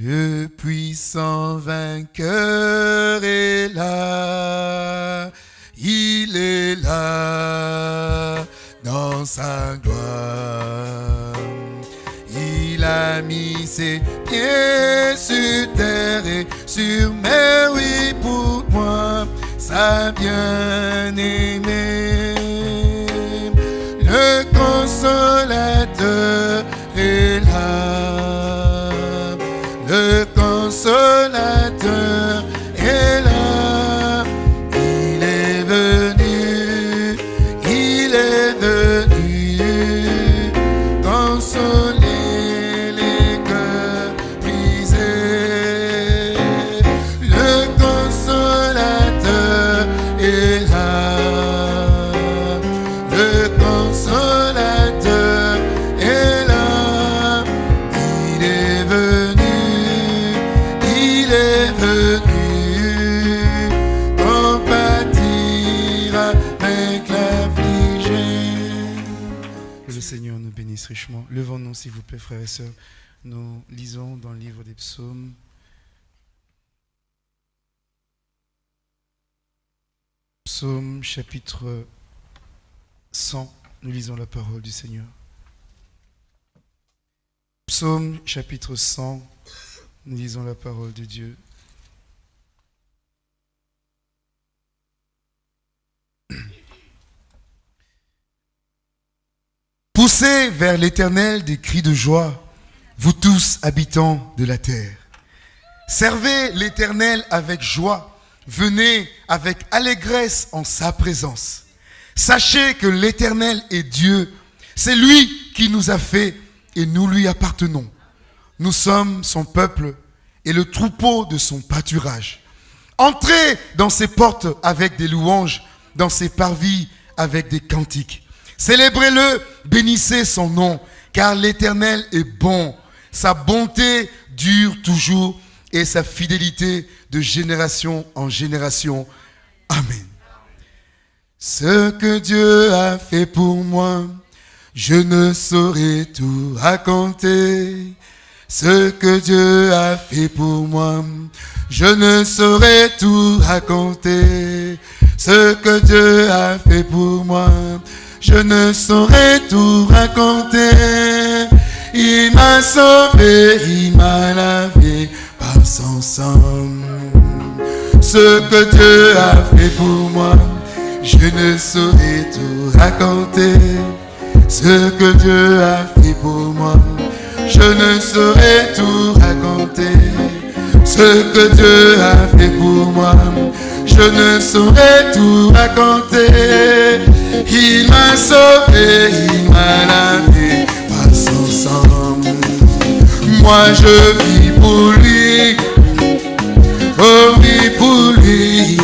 Le puissant vainqueur est là, il est là dans sa gloire. Il a mis ses pieds sur terre et sur mer, oui, pour moi, sa bien-aimée. Le consolateur s'il vous plaît, frères et sœurs. Nous lisons dans le livre des psaumes. Psaume chapitre 100. Nous lisons la parole du Seigneur. Psaume chapitre 100. Nous lisons la parole de Dieu. Poussez vers l'Éternel des cris de joie, vous tous habitants de la terre. Servez l'Éternel avec joie, venez avec allégresse en sa présence. Sachez que l'Éternel est Dieu, c'est lui qui nous a fait et nous lui appartenons. Nous sommes son peuple et le troupeau de son pâturage. Entrez dans ses portes avec des louanges, dans ses parvis avec des cantiques. Célébrez-le, bénissez son nom, car l'Éternel est bon. Sa bonté dure toujours et sa fidélité de génération en génération. Amen. Ce que Dieu a fait pour moi, je ne saurais tout raconter. Ce que Dieu a fait pour moi, je ne saurais tout raconter. Ce que Dieu a fait pour moi, je ne saurais tout raconter. Il m'a sauvé, il m'a lavé par son sang. Ce que Dieu a fait pour moi, je ne saurais tout raconter. Ce que Dieu a fait pour moi, je ne saurais tout raconter. Ce que Dieu a fait pour moi, je ne saurais tout raconter. Il m'a sauvé, il m'a lavé par son sang. Moi je vis pour lui, oh oui pour lui.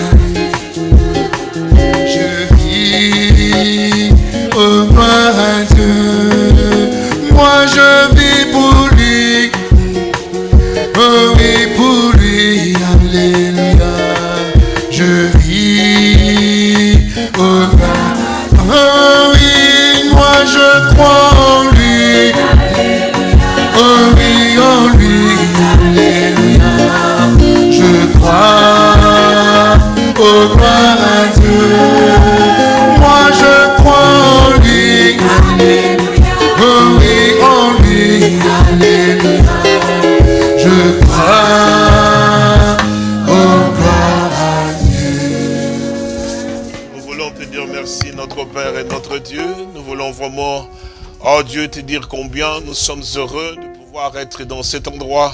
Père et notre Dieu. Nous voulons vraiment, oh Dieu, te dire combien nous sommes heureux de pouvoir être dans cet endroit.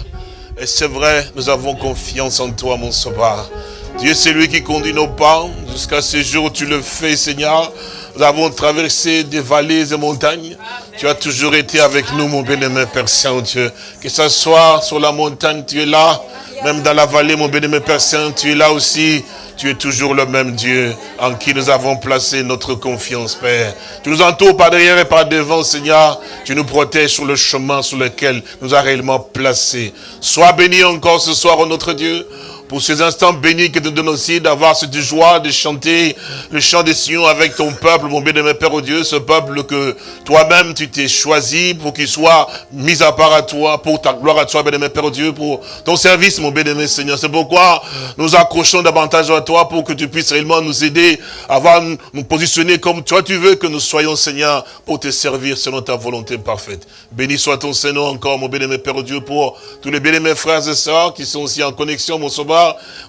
Et c'est vrai, nous avons confiance en toi, mon sauveur. Dieu, c'est lui qui conduit nos pas. Jusqu'à ce jour, tu le fais, Seigneur. Nous avons traversé des vallées et montagnes. Tu as toujours été avec nous, mon bien-aimé Père Saint-Dieu. Que ce soit sur la montagne, tu es là. Même dans la vallée, mon bien-aimé Père Saint, tu es là aussi. Tu es toujours le même Dieu en qui nous avons placé notre confiance, Père. Tu nous entoures par derrière et par devant, Seigneur. Tu nous protèges sur le chemin sur lequel nous a réellement placés. Sois béni encore ce soir, oh notre Dieu. Pour ces instants bénis que tu donnes aussi d'avoir cette joie de chanter le chant des Sion avec ton peuple, mon bien-aimé Père au Dieu, ce peuple que toi-même tu t'es choisi pour qu'il soit mis à part à toi, pour ta gloire à toi, bien-aimé Père au Dieu, pour ton service, mon bien-aimé Seigneur. C'est pourquoi nous accrochons davantage à toi pour que tu puisses réellement nous aider à voir, nous positionner comme toi tu veux que nous soyons, Seigneur, pour te servir selon ta volonté parfaite. Béni soit ton Seigneur encore, mon bien-aimé Père au Dieu, pour tous les bien-aimés frères et sœurs qui sont aussi en connexion, mon sauveur,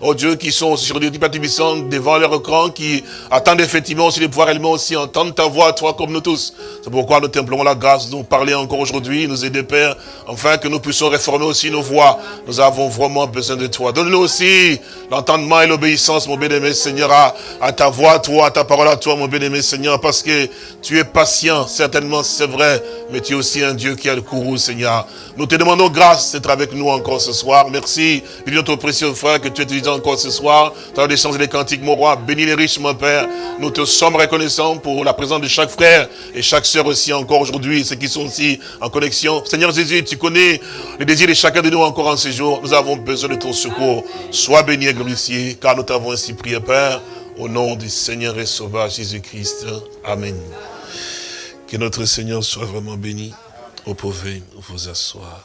oh Dieu, qui sont sur des puissants devant leur écran, qui attendent effectivement aussi de pouvoir réellement aussi entendre ta voix, toi, comme nous tous. C'est pourquoi nous t'implorons la grâce de nous parler encore aujourd'hui, nous aider, Père, enfin que nous puissions réformer aussi nos voix. Nous avons vraiment besoin de toi. Donne-nous aussi l'entendement et l'obéissance, mon bien-aimé Seigneur, à, ta voix, toi, à ta parole à toi, mon bien-aimé Seigneur, parce que tu es patient, certainement, c'est vrai, mais tu es aussi un Dieu qui a le courroux, Seigneur. Nous te demandons grâce d'être avec nous encore ce soir. Merci, notre précieux frère, que tu es utilisé encore ce soir, dans l'échange des cantiques, mon roi. Bénis les riches, mon Père. Nous te sommes reconnaissants pour la présence de chaque frère et chaque sœur aussi encore aujourd'hui, ceux qui sont aussi en connexion. Seigneur Jésus, tu connais les désirs de chacun de nous encore en ces jours. Nous avons besoin de ton secours. Sois béni et glorifié, car nous t'avons ainsi prié, Père, au nom du Seigneur et Sauveur Jésus-Christ. Amen. Que notre Seigneur soit vraiment béni. Vous pouvez vous asseoir.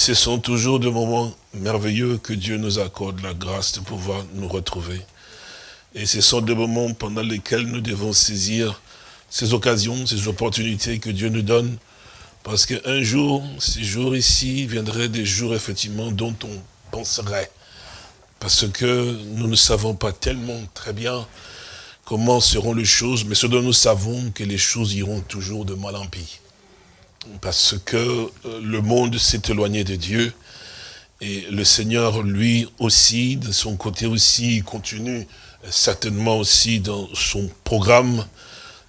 Ce sont toujours des moments merveilleux que Dieu nous accorde la grâce de pouvoir nous retrouver. Et ce sont des moments pendant lesquels nous devons saisir ces occasions, ces opportunités que Dieu nous donne. Parce qu'un jour, ces jours ici viendraient des jours effectivement dont on penserait. Parce que nous ne savons pas tellement très bien comment seront les choses, mais ce dont nous savons que les choses iront toujours de mal en pis. Parce que euh, le monde s'est éloigné de Dieu, et le Seigneur, lui aussi, de son côté aussi, continue certainement aussi dans son programme.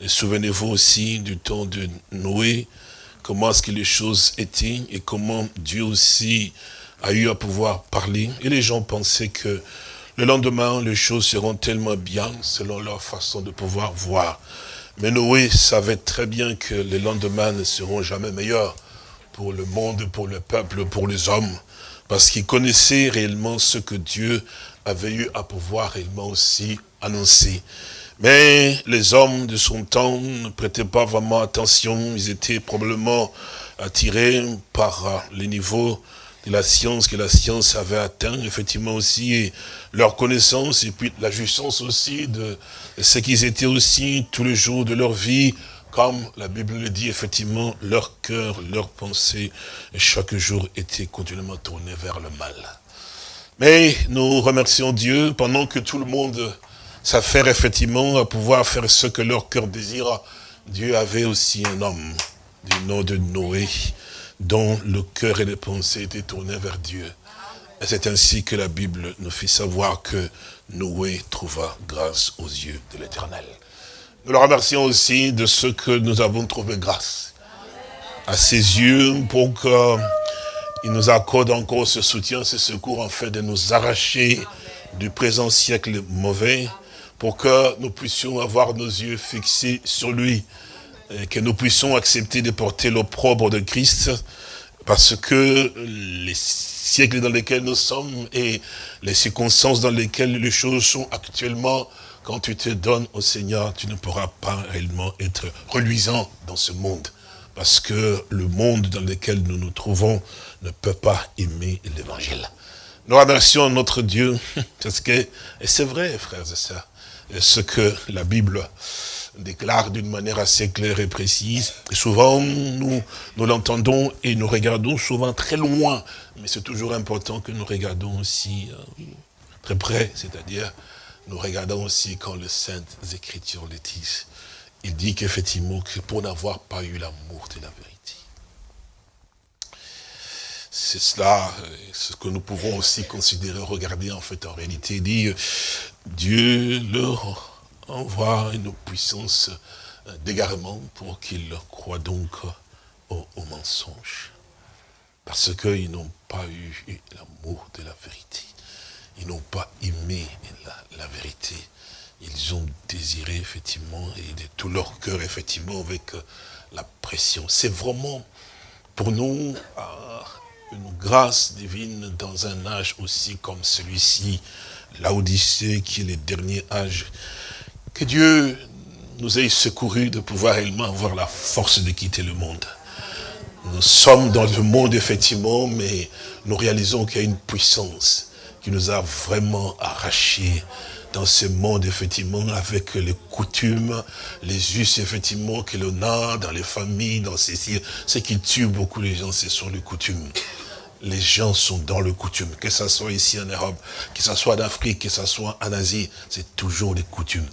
Souvenez-vous aussi du temps de Noé, comment est-ce que les choses étaient et comment Dieu aussi a eu à pouvoir parler. Et les gens pensaient que le lendemain, les choses seront tellement bien selon leur façon de pouvoir voir. Mais Noé savait très bien que les lendemains ne seront jamais meilleurs pour le monde, pour le peuple, pour les hommes, parce qu'il connaissait réellement ce que Dieu avait eu à pouvoir réellement aussi annoncer. Mais les hommes de son temps ne prêtaient pas vraiment attention, ils étaient probablement attirés par les niveaux de la science que la science avait atteint, effectivement aussi, et leur connaissance, et puis la jouissance aussi de ce qu'ils étaient aussi tous les jours de leur vie, comme la Bible le dit, effectivement, leur cœur, leur pensée, chaque jour était continuellement tourné vers le mal. Mais nous remercions Dieu, pendant que tout le monde s'affaire effectivement à pouvoir faire ce que leur cœur désire, Dieu avait aussi un homme du nom de Noé, dont le cœur et les pensées étaient tournés vers Dieu. Et c'est ainsi que la Bible nous fait savoir que Noé trouva grâce aux yeux de l'Éternel. Nous le remercions aussi de ce que nous avons trouvé grâce à ses yeux pour qu'il nous accorde encore ce soutien, ce secours en fait de nous arracher du présent siècle mauvais pour que nous puissions avoir nos yeux fixés sur lui que nous puissions accepter de porter l'opprobre de Christ, parce que les siècles dans lesquels nous sommes et les circonstances dans lesquelles les choses sont actuellement, quand tu te donnes au Seigneur, tu ne pourras pas réellement être reluisant dans ce monde. Parce que le monde dans lequel nous nous trouvons ne peut pas aimer l'évangile. Nous remercions notre Dieu, parce que, et c'est vrai, frères et sœurs, ce que la Bible déclare d'une manière assez claire et précise. souvent, nous, nous l'entendons et nous regardons souvent très loin. Mais c'est toujours important que nous regardons aussi euh, très près, c'est-à-dire nous regardons aussi quand les Saintes Écritures le disent. Il dit qu'effectivement, que pour n'avoir pas eu l'amour de la vérité. C'est cela, euh, ce que nous pouvons aussi considérer, regarder en fait en réalité. Il dit, Dieu leur envoie une puissance d'égarement pour qu'ils croient donc au, mensonge. Parce qu'ils n'ont pas eu l'amour de la vérité. Ils n'ont pas aimé la, vérité. Ils ont désiré, effectivement, et de tout leur cœur, effectivement, avec la pression. C'est vraiment, pour nous, une grâce divine dans un âge aussi comme celui-ci, l'Odyssée qui est le dernier âge. Que Dieu nous ait secouru de pouvoir réellement avoir la force de quitter le monde. Nous sommes dans le monde, effectivement, mais nous réalisons qu'il y a une puissance qui nous a vraiment arrachés dans ce monde, effectivement, avec les coutumes, les us, effectivement, que l'on a dans les familles, dans ces Ce qui tue beaucoup les gens, ce sont les coutumes. Les gens sont dans le coutume, que ce soit ici en Europe, que ce soit en Afrique, que ce soit en Asie, c'est toujours les coutumes.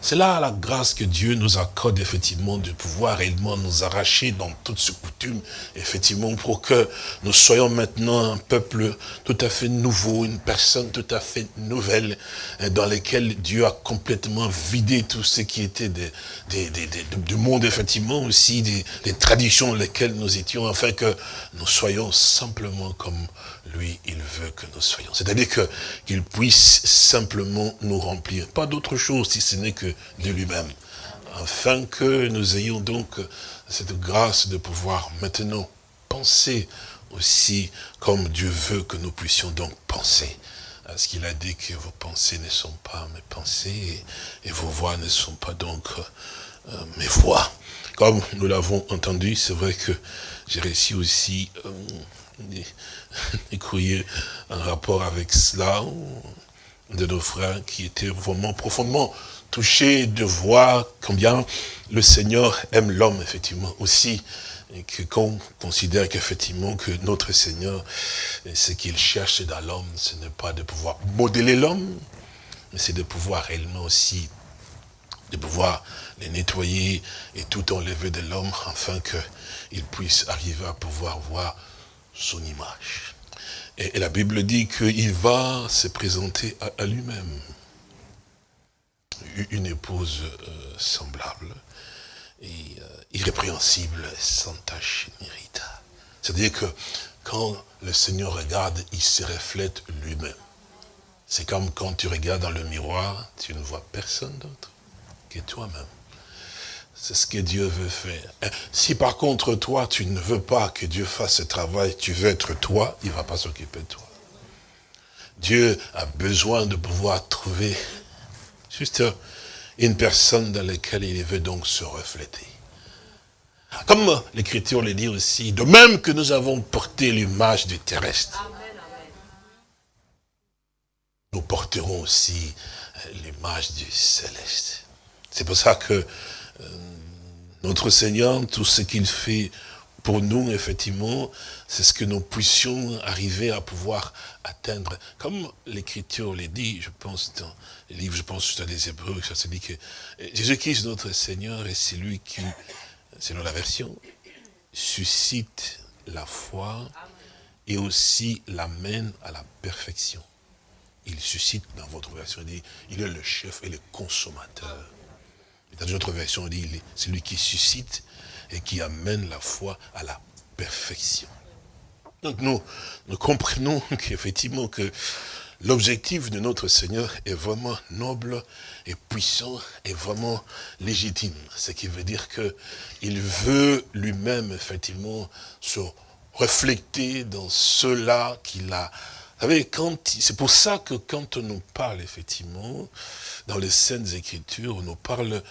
C'est là la grâce que Dieu nous accorde effectivement de pouvoir réellement nous arracher dans toutes ces coutumes, effectivement, pour que nous soyons maintenant un peuple tout à fait nouveau, une personne tout à fait nouvelle, hein, dans laquelle Dieu a complètement vidé tout ce qui était du monde, effectivement, aussi des, traditions dans lesquelles nous étions, afin que nous soyons simplement comme lui, il veut que nous soyons. C'est-à-dire qu'il puisse simplement nous remplir. Pas d'autre chose si ce n'est que de lui-même. Afin que nous ayons donc cette grâce de pouvoir maintenant penser aussi comme Dieu veut que nous puissions donc penser. Parce qu'il a dit que vos pensées ne sont pas mes pensées et, vos voix ne sont pas donc euh, mes voix. Comme nous l'avons entendu, c'est vrai que j'ai réussi aussi euh, des, rapport avec cela de nos frères qui étaient vraiment profondément touchés de voir combien le Seigneur aime l'homme, effectivement, aussi. Et que qu'on considère qu'effectivement que notre Seigneur, ce qu'il cherche dans l'homme, ce n'est pas de pouvoir modeler l'homme, mais c'est de pouvoir réellement aussi, de pouvoir les nettoyer et tout enlever de l'homme, afin qu'il puisse arriver à pouvoir voir son image. Et, la Bible dit qu'il va se présenter à, lui-même. Une épouse euh, semblable, et, euh, irrépréhensible, sans tache ni C'est-à-dire que quand le Seigneur regarde, il se reflète lui-même. C'est comme quand tu regardes dans le miroir, tu ne vois personne d'autre que toi-même. C'est ce que Dieu veut faire. Hein? Si par contre toi, tu ne veux pas que Dieu fasse ce travail, tu veux être toi, il ne va pas s'occuper de toi. Dieu a besoin de pouvoir trouver juste une personne dans laquelle il veut donc se refléter. Comme l'Écriture le dit aussi, de même que nous avons porté l'image du terrestre, nous porterons aussi l'image du céleste. C'est pour ça que euh, notre Seigneur, tout ce qu'il fait pour nous, effectivement, c'est ce que nous puissions arriver à pouvoir atteindre. Comme l'Écriture le dit, je pense dans les livres, je pense à des Hébreux, ça se dit que Jésus-Christ, notre Seigneur, est celui qui, selon la version, suscite la foi et aussi l'amène à la perfection. Il suscite, dans votre version, il dit, il est le chef et le consommateur dans une autre version, on dit, c'est lui qui suscite et qui amène la foi à la perfection. Donc nous, nous comprenons qu'effectivement que l'objectif de notre Seigneur est vraiment noble et puissant et vraiment légitime. Ce qui veut dire qu'il veut lui-même effectivement se refléter dans cela qu'il a c'est pour ça que quand on nous parle, effectivement, dans les Saintes Écritures, on nous parle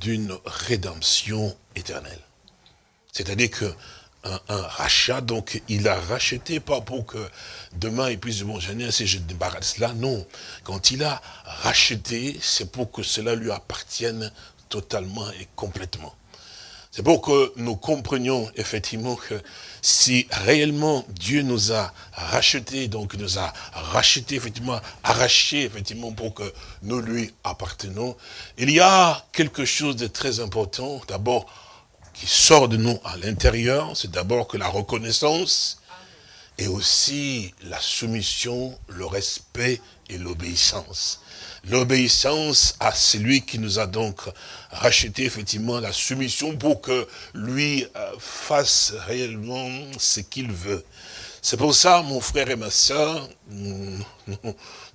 d'une rédemption éternelle. C'est-à-dire que un, rachat, donc il a racheté, pas pour que demain il puisse je si je débarrasse là, non. Quand il a racheté, c'est pour que cela lui appartienne totalement et complètement. C'est pour que nous comprenions effectivement que si réellement Dieu nous a rachetés, donc nous a rachetés, effectivement, arrachés, effectivement, pour que nous lui appartenons, il y a quelque chose de très important, d'abord, qui sort de nous à l'intérieur, c'est d'abord que la reconnaissance, et aussi la soumission, le respect et l'obéissance l'obéissance à celui qui nous a donc racheté effectivement la soumission pour que lui euh, fasse réellement ce qu'il veut. C'est pour ça, mon frère et ma soeur, nous,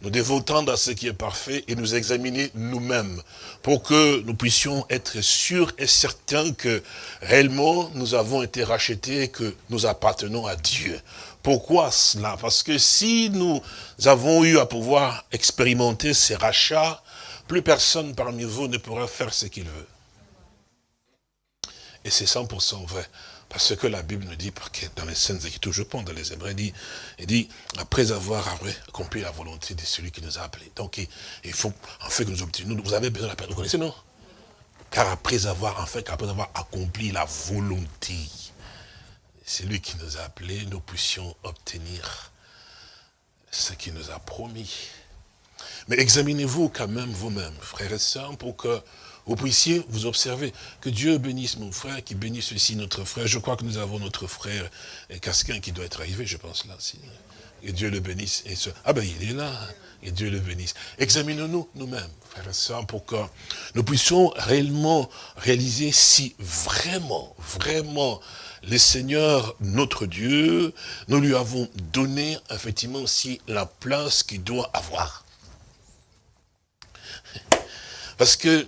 devons tendre à ce qui est parfait et nous examiner nous-mêmes pour que nous puissions être sûrs et certains que réellement nous avons été rachetés et que nous appartenons à Dieu. Pourquoi cela? Parce que si nous avons eu à pouvoir expérimenter ces rachats, plus personne parmi vous ne pourra faire ce qu'il veut. Et c'est 100% vrai. Parce que la Bible nous dit, dans les scènes Écritures, je pense dans les Hébreux, il dit, il dit, après avoir accompli la volonté de celui qui nous a appelés. Donc, il, faut, en fait, que nous obtenions, vous avez besoin de la paix, vous connaissez, non? Car après avoir, en fait, après avoir accompli la volonté, c'est lui qui nous a appelés, nous puissions obtenir ce qu'il nous a promis. Mais examinez-vous quand même vous-même, frères et sœurs, pour que vous puissiez vous observer. Que Dieu bénisse mon frère, qui bénisse aussi notre frère. Je crois que nous avons notre frère Casquin qui doit être arrivé, je pense là. Et Dieu le bénisse. Ah ben il est là. Et Dieu le bénisse. Examinons-nous nous-mêmes, frères et sœurs, pour que nous puissions réellement réaliser si vraiment, vraiment, le Seigneur, notre Dieu, nous lui avons donné effectivement aussi la place qu'il doit avoir. Parce que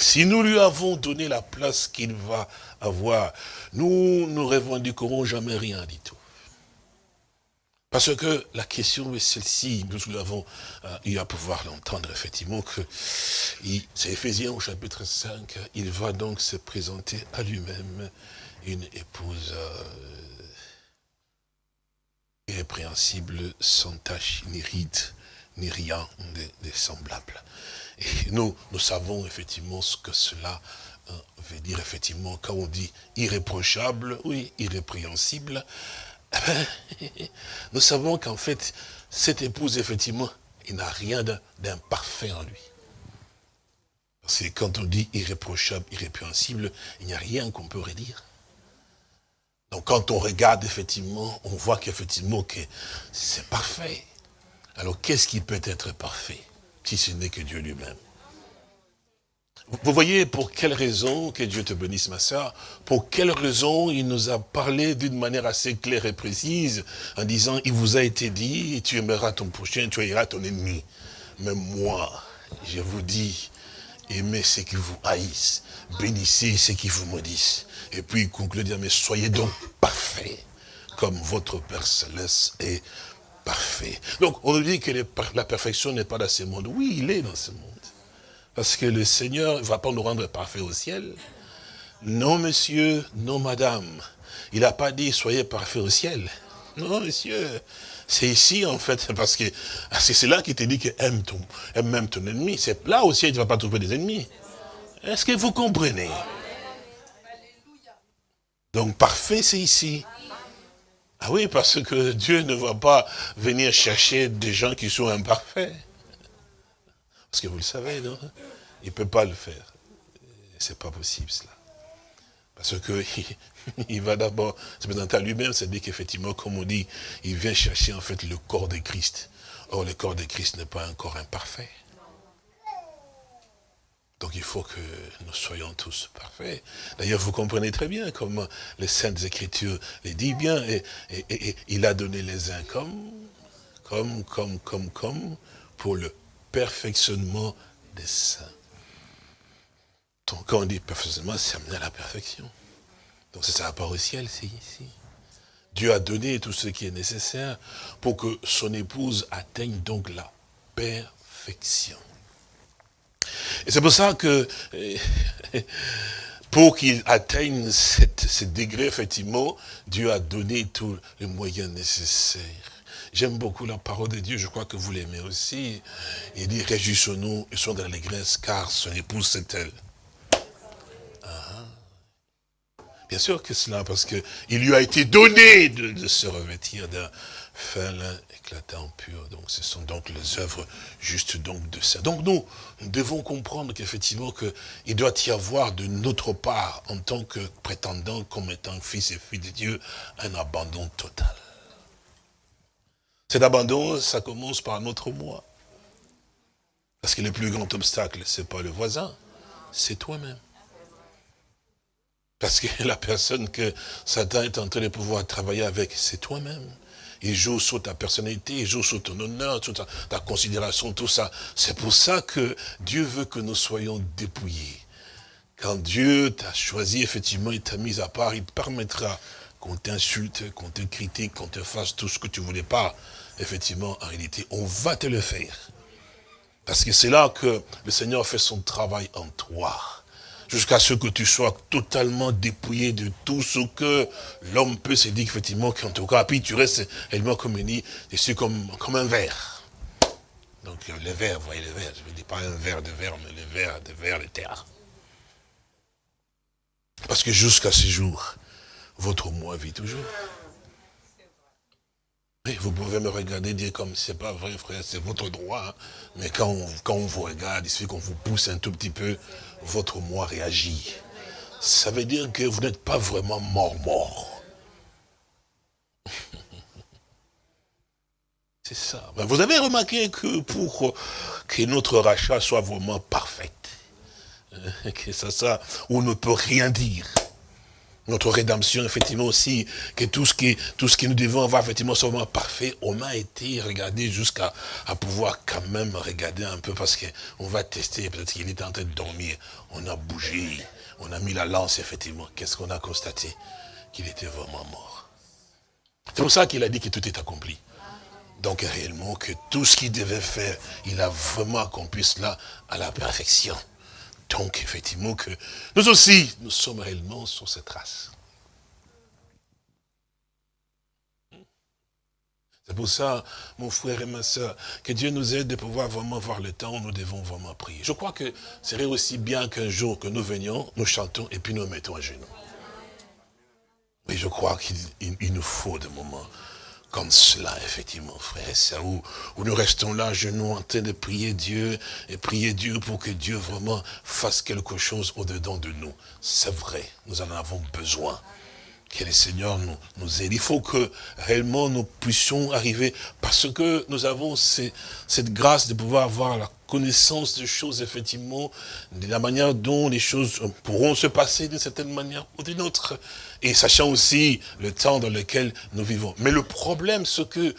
si nous lui avons donné la place qu'il va avoir, nous ne revendiquerons jamais rien du tout. Parce que la question est celle-ci, nous l'avons eu à pouvoir l'entendre effectivement, que c'est Ephésiens au chapitre 5, il va donc se présenter à lui-même une épouse euh, irrépréhensible, sans tache, ni ride, ni rien de semblable. Et nous, nous savons effectivement ce que cela euh, veut dire, effectivement, quand on dit irréprochable, oui, irrépréhensible, nous savons qu'en fait, cette épouse, effectivement, il n'a rien d'imparfait en lui. Parce que quand on dit irréprochable, irrépréhensible, il n'y a rien qu'on peut redire. Donc quand on regarde, effectivement, on voit qu'effectivement, que c'est parfait. Alors qu'est-ce qui peut être parfait? Si ce n'est que Dieu lui-même. Vous voyez pour quelle raison, que Dieu te bénisse ma soeur, pour quelle raison il nous a parlé d'une manière assez claire et précise, en disant, il vous a été dit, tu aimeras ton prochain, tu haïras ton ennemi. Mais moi, je vous dis, aimez ceux qui vous haïssent, bénissez ceux qui vous maudissent. Et puis il conclut mais soyez donc parfaits, comme votre Père Céleste est parfait. Donc, on nous dit que la perfection n'est pas dans ce monde. Oui, il est dans ce monde. Parce que le Seigneur ne va pas nous rendre parfaits au ciel. Non, monsieur, non, madame. Il n'a pas dit, soyez parfaits au ciel. Non, monsieur. C'est ici, en fait, parce que c'est là qui te dit que aime, ton, aime même ton ennemi. C'est là aussi, tu ne vas pas trouver des ennemis. Est-ce que vous comprenez? Donc, parfait, c'est ici. Ah oui, parce que Dieu ne va pas venir chercher des gens qui sont imparfaits. Parce que vous le savez, non? Il ne peut pas le faire. C'est pas possible cela. Parce que il va d'abord se présenter à lui-même, c'est-à-dire qu'effectivement, comme on dit, il vient chercher en fait le corps de Christ. Or, le corps de Christ n'est pas un corps imparfait. Donc il faut que nous soyons tous parfaits. D'ailleurs, vous comprenez très bien comment les Saintes Écritures les disent bien. Et, il a donné les uns comme, comme, comme, comme, comme, pour le perfectionnement des saints. Donc quand on dit perfectionnement, c'est amener à la perfection. Donc c'est ça part au ciel, c'est ici. Dieu a donné tout ce qui est nécessaire pour que son épouse atteigne donc la perfection. Et c'est pour ça que, pour qu'il atteigne ce degré, effectivement, Dieu a donné tous les moyens nécessaires. J'aime beaucoup la parole de Dieu, je crois que vous l'aimez aussi. Il dit, réjouissons-nous et soyons dans l'église, car son épouse c'est elle. Ah. Bien sûr que cela, parce qu'il lui a été donné de, de se revêtir d'un fin éclatant pur. Donc ce sont donc les œuvres justes donc de ça. Donc nous, nous devons comprendre qu'effectivement qu'il doit y avoir de notre part, en tant que prétendant, comme étant fils et fille de Dieu, un abandon total. Cet abandon, ça commence par notre moi. Parce que le plus grand obstacle, ce n'est pas le voisin, c'est toi-même. Parce que la personne que Satan est en train de pouvoir travailler avec, c'est toi-même. Il joue sur ta personnalité, il joue sur ton honneur, sur ta, considération, tout ça. C'est pour ça que Dieu veut que nous soyons dépouillés. Quand Dieu t'a choisi, effectivement, il t'a mis à part, il permettra qu'on t'insulte, qu'on te critique, qu'on te fasse tout ce que tu voulais pas. Effectivement, en réalité, on va te le faire. Parce que c'est là que le Seigneur fait son travail en toi jusqu'à ce que tu sois totalement dépouillé de tout ce que l'homme peut se dire effectivement qu'en tout cas, puis tu restes réellement comme dit, je suis comme, comme un verre. Donc le verre, vous voyez le verre, je ne dis pas un verre de verre, mais le verre de verre de terre. Parce que jusqu'à ce jour, votre moi vit toujours vous pouvez me regarder dire comme c'est pas vrai, frère, c'est votre droit. Hein. Mais quand on, quand on vous regarde, il suffit qu'on vous pousse un tout petit peu, votre moi réagit. Ça veut dire que vous n'êtes pas vraiment mort-mort. C'est ça. Ben, vous avez remarqué que pour que notre rachat soit vraiment parfait, que ça, ça, on ne peut rien dire notre rédemption, effectivement aussi, que tout ce qui, tout ce que nous devons avoir, effectivement, soit parfait, on a été regardé jusqu'à à pouvoir quand même regarder un peu, parce qu'on va tester, peut-être qu'il était en train de dormir, on a bougé, on a mis la lance, effectivement, qu'est-ce qu'on a constaté? Qu'il était vraiment mort. C'est pour ça qu'il a dit que tout est accompli. Donc réellement, que tout ce qu'il devait faire, il a vraiment accompli cela à la perfection. Donc, effectivement, que nous aussi, nous sommes réellement sur cette race. C'est pour ça, mon frère et ma soeur, que Dieu nous aide de pouvoir vraiment voir le temps où nous devons vraiment prier. Je crois que ce serait aussi bien qu'un jour que nous venions, nous chantons et puis nous mettons à genoux. Mais je crois qu'il nous faut des moments comme cela, effectivement, frère et où, où, nous restons là, genoux, en train de prier Dieu, et prier Dieu pour que Dieu vraiment fasse quelque chose au-dedans de nous. C'est vrai, nous en avons besoin. Que le Seigneur nous, nous aide. Il faut que réellement nous puissions arriver, parce que nous avons cette grâce de pouvoir avoir la connaissance des choses, effectivement, de la manière dont les choses pourront se passer d'une certaine manière ou d'une autre. Et sachant aussi le temps dans lequel nous vivons. Mais le problème, c'est que,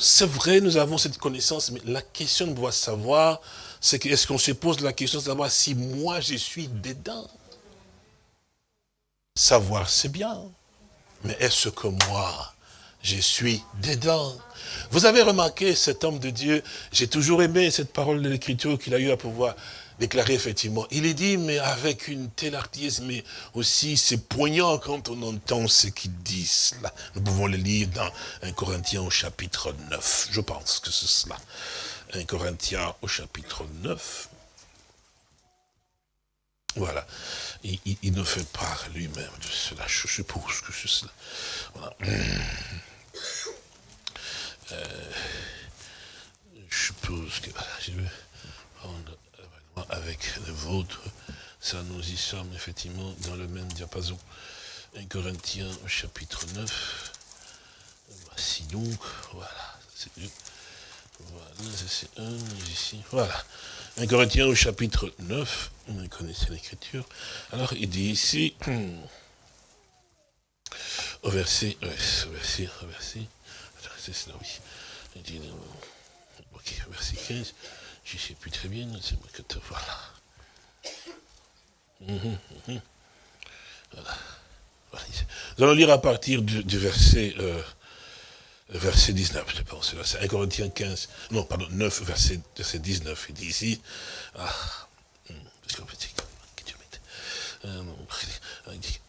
c'est vrai, nous avons cette connaissance, mais la question de pouvoir savoir, c'est que, est-ce qu'on se pose la question de savoir si moi je suis dedans? Savoir, c'est bien. Mais est-ce que moi, je suis dedans Vous avez remarqué cet homme de Dieu, j'ai toujours aimé cette parole de l'Écriture qu'il a eu à pouvoir déclarer effectivement. Il est dit, mais avec une telle artise, mais aussi c'est poignant quand on entend ce qu'il dit. Nous pouvons le lire dans 1 Corinthiens au chapitre 9. Je pense que c'est cela. 1 Corinthiens au chapitre 9. Voilà. Il, ne fait part lui-même de cela. Je suppose que c'est cela. Euh, je suppose que je vais prendre avec le vôtre. Ça, nous y sommes effectivement dans le même diapason. 1 Corinthiens chapitre 9. Voici donc, voilà, c'est Voilà, c'est un ici. Voilà. 1 Corinthiens au chapitre 9, vous connaissez l'écriture. Alors il dit ici, au verset, au verset, au verset, c'est cela, oui. Il dit, ok, verset 15, je ne sais plus très bien, c'est moi que te voilà. Mhm, mhm. voilà. Nous allons lire à partir du, verset, euh, verset 19, je pense. C'est 1 Corinthiens 15, non, pardon, 9, verset, verset 19. Il dit ici, ah, hmm, parce qu'en fait, euh, il dit,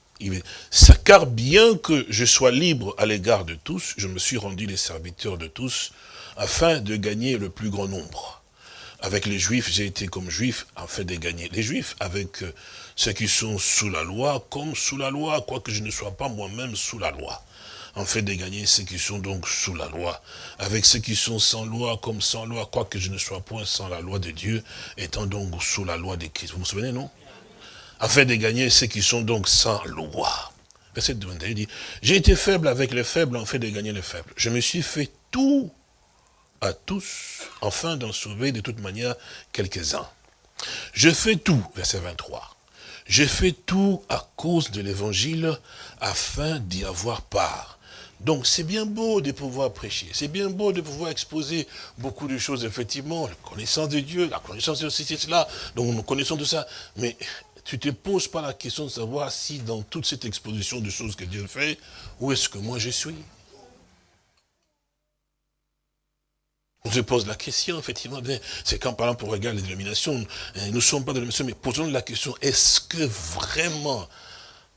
car bien que je sois libre à l'égard de tous, je me suis rendu les serviteurs de tous, afin de gagner le plus grand nombre. Avec les juifs, j'ai été comme juif afin de gagner les juifs, avec euh, ceux qui sont sous la loi, comme sous la loi, quoique je ne sois pas moi-même sous la loi en fait de gagner ceux qui sont donc sous la loi, avec ceux qui sont sans loi comme sans loi, quoique je ne sois point sans la loi de Dieu, étant donc sous la loi de Christ. Vous vous souvenez, non? Afin de gagner ceux qui sont donc sans loi. Verset 21 dit, j'ai été faible avec les faibles en fait de gagner les faibles. Je me suis fait tout à tous, afin d'en sauver de toute manière quelques-uns. Je fais tout, verset 23. J'ai fait tout à cause de l'évangile afin d'y avoir part. Donc c'est bien beau de pouvoir prêcher, c'est bien beau de pouvoir exposer beaucoup de choses, effectivement, la connaissance de Dieu, la connaissance de ceci, cela, donc nous connaissons tout ça, mais tu te poses pas la question de savoir si dans toute cette exposition de choses que Dieu fait, où est-ce que moi je suis. On se pose la question, effectivement, c'est quand par exemple on regarde les dénominations, hein, nous ne sommes pas de dénomination, mais posons la question, est-ce que vraiment,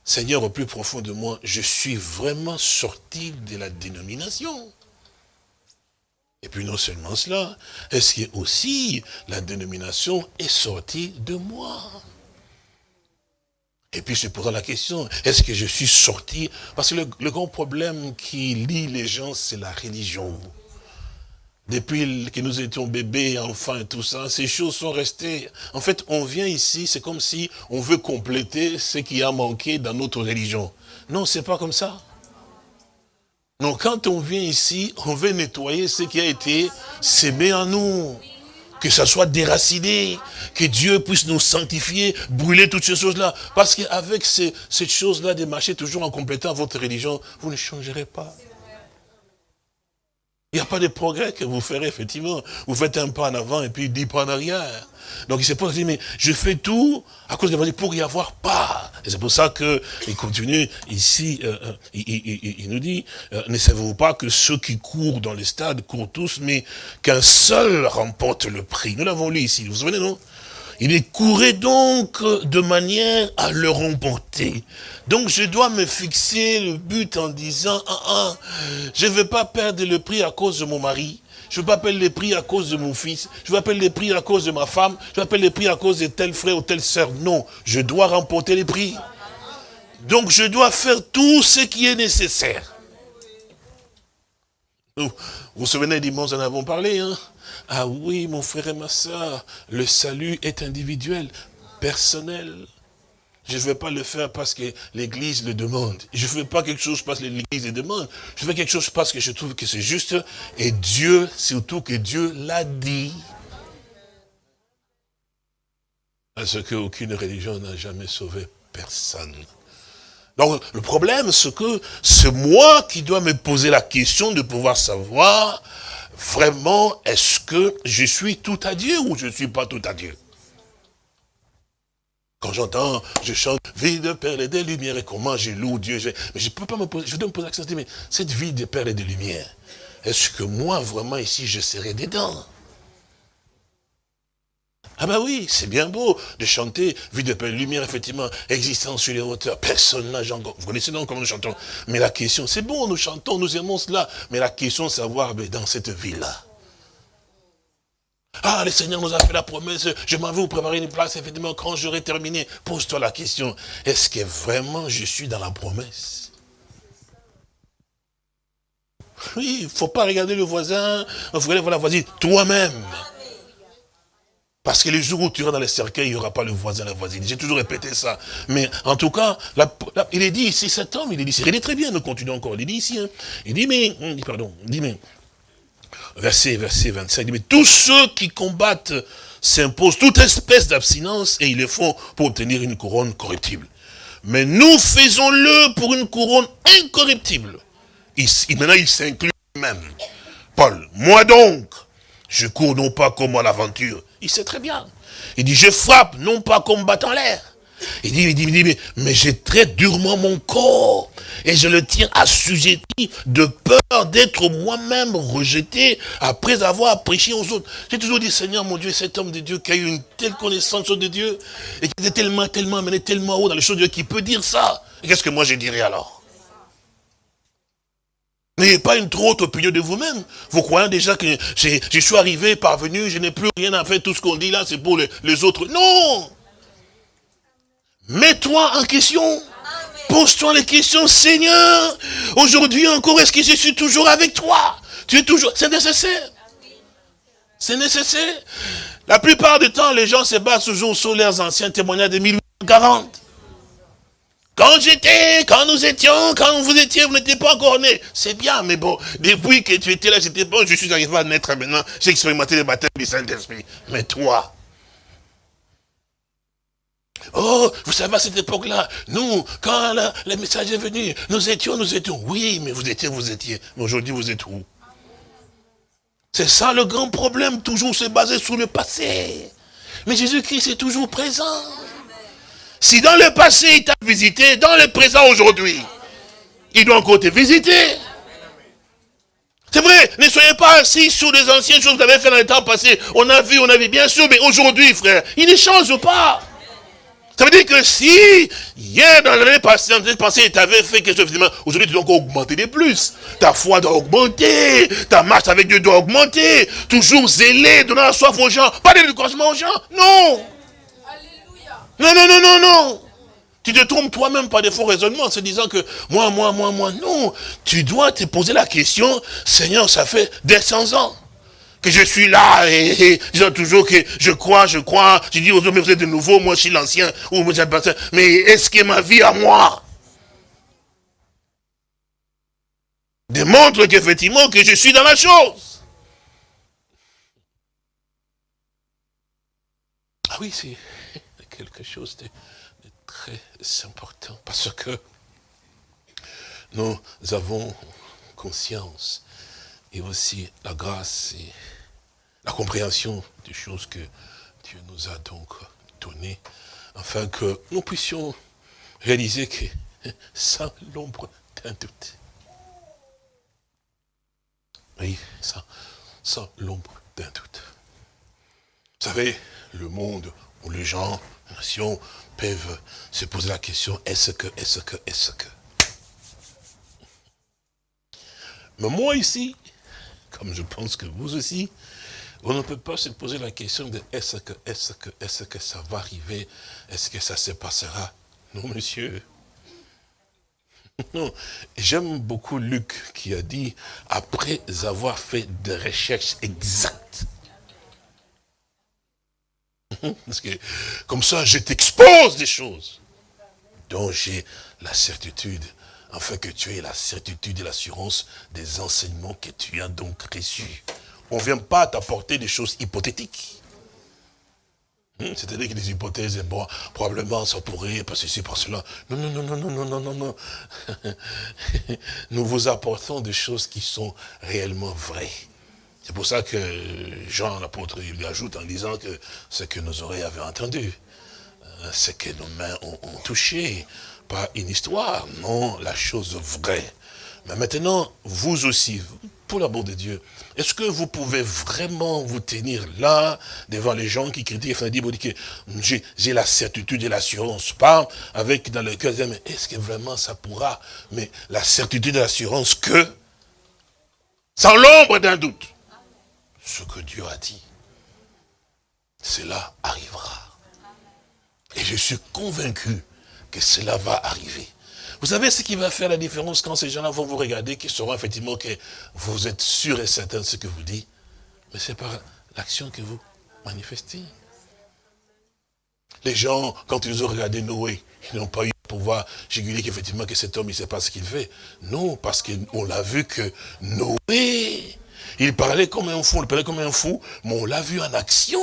Seigneur, au plus profond de moi, je suis vraiment sorti de la dénomination? Et puis non seulement cela, est-ce que aussi la dénomination est sortie de moi? Et puis se posant la question, est-ce que je suis sorti? Parce que le, le grand problème qui lie les gens, c'est la religion. Depuis que nous étions bébés, enfants et tout ça, ces choses sont restées. En fait, on vient ici, c'est comme si on veut compléter ce qui a manqué dans notre religion. Non, c'est pas comme ça. Donc quand on vient ici, on veut nettoyer ce qui a été sémé en nous. Que ça soit déraciné, que Dieu puisse nous sanctifier, brûler toutes ces choses-là. Parce qu'avec ces, cette chose-là de marcher toujours en complétant votre religion, vous ne changerez pas. Il n'y a pas de progrès que vous ferez, effectivement. Vous faites un pas en avant et puis dix pas en arrière. Donc il s'est pas dit, mais je fais tout à cause de l'évangile pour y avoir pas. Et c'est pour ça qu'il continue ici, euh, euh, il, nous dit, euh, ne savez-vous pas que ceux qui courent dans les stades courent tous, mais qu'un seul remporte le prix? Nous l'avons lu ici, vous vous souvenez, non? Il est couré donc de manière à le remporter. Donc je dois me fixer le but en disant, ah, ah, je ne veux pas perdre le prix à cause de mon mari. Je ne veux pas perdre le prix à cause de mon fils. Je ne veux pas perdre le prix à cause de ma femme. Je ne veux pas perdre le prix à cause de tel frère ou telle sœur. Non, je dois remporter les prix. Donc je dois faire tout ce qui est nécessaire. Vous vous souvenez, dimanche, en avons parlé, hein ah oui, mon frère et ma soeur, le salut est individuel, personnel. Je ne vais pas le faire parce que l'Église le demande. Je ne fais pas quelque chose parce que l'Église le demande. Je fais quelque chose parce que je trouve que c'est juste. Et Dieu, surtout que Dieu l'a dit. Parce qu'aucune religion n'a jamais sauvé personne. Donc le problème, c'est que c'est moi qui dois me poser la question de pouvoir savoir vraiment, est-ce que je suis tout à Dieu ou je ne suis pas tout à Dieu? Quand j'entends, je chante, vie de perles et de lumière, et comment je loue Dieu, mais je ne peux pas me poser, je dois me poser la question, mais cette vie de perles et de lumière, est-ce que moi, vraiment, ici, je serai dedans? Ah ben oui, c'est bien beau de chanter, vie de paix, lumière, effectivement, existant sur les hauteurs. Personne n'a encore. Vous connaissez donc comment nous chantons. Mais la question, c'est bon, nous chantons, nous aimons cela. Mais la question, c'est savoir, mais dans cette vie-là. Ah, le Seigneur nous a fait la promesse, je m'en vais vous préparer une place, effectivement, quand j'aurai terminé. Pose-toi la question, est-ce que vraiment je suis dans la promesse? Oui, il ne faut pas regarder le voisin, il faut regarder la voisine, toi-même. Parce que les jours où tu iras dans les cercueils, il n'y aura pas le voisin, la voisine. J'ai toujours répété ça. Mais en tout cas, il est dit ici, cet homme, il est dit il est très bien, nous continuons encore. Il est dit ici, hein. il dit, mais, pardon, il dit, mais, verset, verset 25, il dit, mais tous ceux qui combattent s'imposent toute espèce d'abstinence et ils le font pour obtenir une couronne corruptible. Mais nous faisons-le pour une couronne incorruptible. Il, maintenant, il s'inclut même. Paul, moi donc, je cours non pas comme à l'aventure. Il sait très bien. Il dit, je frappe non pas comme battant l'air. Il dit, il dit, il dit, mais, j'ai très durement mon corps et je le tiens assujetti de peur d'être moi-même rejeté après avoir prêché aux autres. J'ai toujours dit, Seigneur mon Dieu, cet homme de Dieu qui a eu une telle connaissance de Dieu et qui était tellement, tellement mené tellement haut dans les choses de Dieu, qui peut dire ça. Qu'est-ce que moi je dirais alors? N'ayez pas une trop haute opinion de vous-même. Vous croyez déjà que je suis arrivé, parvenu, je n'ai plus rien à faire, tout ce qu'on dit là, c'est pour les, autres. Non Mets-toi en question. Pose-toi les questions, Seigneur. Aujourd'hui encore, est-ce que je suis toujours avec toi? Tu es toujours... C'est nécessaire. C'est nécessaire. La plupart du temps, les gens se basent toujours sur leurs anciens témoignages de 1840. Quand j'étais, quand nous étions, quand vous étiez, vous n'étiez pas encore né. C'est bien, mais bon, depuis que tu étais là, j'étais bon, je suis arrivé à naître maintenant, j'ai expérimenté le baptême du Saint-Esprit. Mais toi, oh, vous savez, à cette époque-là, nous, quand le message est venu, nous étions, nous étions. Oui, mais vous étiez, vous étiez. Mais aujourd'hui, vous êtes où? C'est ça le grand problème, toujours se baser sur le passé. Mais Jésus-Christ est toujours présent. Si dans le passé, il t'a visité, dans le présent aujourd'hui, il doit encore te visiter. C'est vrai, ne soyez pas assis sur les anciennes choses que vous avez fait dans le temps passé. On a vu, on a vu, bien sûr, mais aujourd'hui, frère, il ne change pas. Ça veut dire que si, hier, dans l'année passée, dans l'année passée, tu avais fait quelque chose, aujourd'hui, tu dois encore augmenter de plus. Ta foi doit augmenter, ta marche avec Dieu doit augmenter. Toujours zélé, donnant la soif aux gens. Pas de découragement aux gens, non. Non, non, non, non, non. Tu te trompes toi-même par des faux raisonnements en se disant que moi, moi, moi, moi, non. Tu dois te poser la question, Seigneur, ça fait des 100 ans que je suis là et, disant toujours que je crois, je crois. Je dis aux hommes, mais vous êtes de nouveau, moi je suis l'ancien. Mais est-ce que ma vie à moi démontre qu'effectivement que je suis dans la chose? Ah oui, c'est quelque chose de très important parce que nous avons conscience et aussi la grâce et la compréhension des choses que Dieu nous a donc données, afin que nous puissions réaliser que sans l'ombre d'un doute, oui, sans, sans l'ombre d'un doute. Vous savez, le monde où les gens, nations peuvent se poser la question, est-ce que, est-ce que, est-ce que? Mais moi ici, comme je pense que vous aussi, on ne peut pas se poser la question de est-ce que, est-ce que, est-ce que ça va arriver Est-ce que ça se passera? Non, monsieur. Non, j'aime beaucoup Luc qui a dit, après avoir fait des recherches exactes, parce que comme ça, je t'expose des choses dont j'ai la certitude, afin que tu aies la certitude et l'assurance des enseignements que tu as donc reçus. On ne vient pas t'apporter des choses hypothétiques. Hmm, c'est-à-dire que des hypothèses, bon, probablement ça pourrait passer ici, par cela. Non, non, non, non, non, non, non, non, non. Nous vous apportons des choses qui sont réellement vraies. C'est pour ça que Jean, l'apôtre, il lui ajoute en disant que ce que nos oreilles avaient entendu, euh, ce que nos mains ont, touché, pas une histoire, non, la chose vraie. Mais maintenant, vous aussi, pour l'amour de Dieu, est-ce que vous pouvez vraiment vous tenir là, devant les gens qui critiquent, et dire que j'ai la certitude et l'assurance, pas avec dans le cœur, mais est-ce que vraiment ça pourra Mais la certitude et l'assurance que, sans l'ombre d'un doute, ce que Dieu a dit, cela arrivera. Et je suis convaincu que cela va arriver. Vous savez ce qui va faire la différence quand ces gens-là vont vous regarder, qu'ils sauront effectivement que vous êtes sûr et certain de ce que vous dites, mais c'est par l'action que vous manifestez. Les gens, quand ils ont regardé Noé, ils n'ont pas eu le pouvoir juguler qu'effectivement que cet homme, il ne sait pas ce qu'il fait. Non, parce qu'on l'a vu que Noé il parlait comme un fou, il parlait comme un fou, mais on l'a vu en action.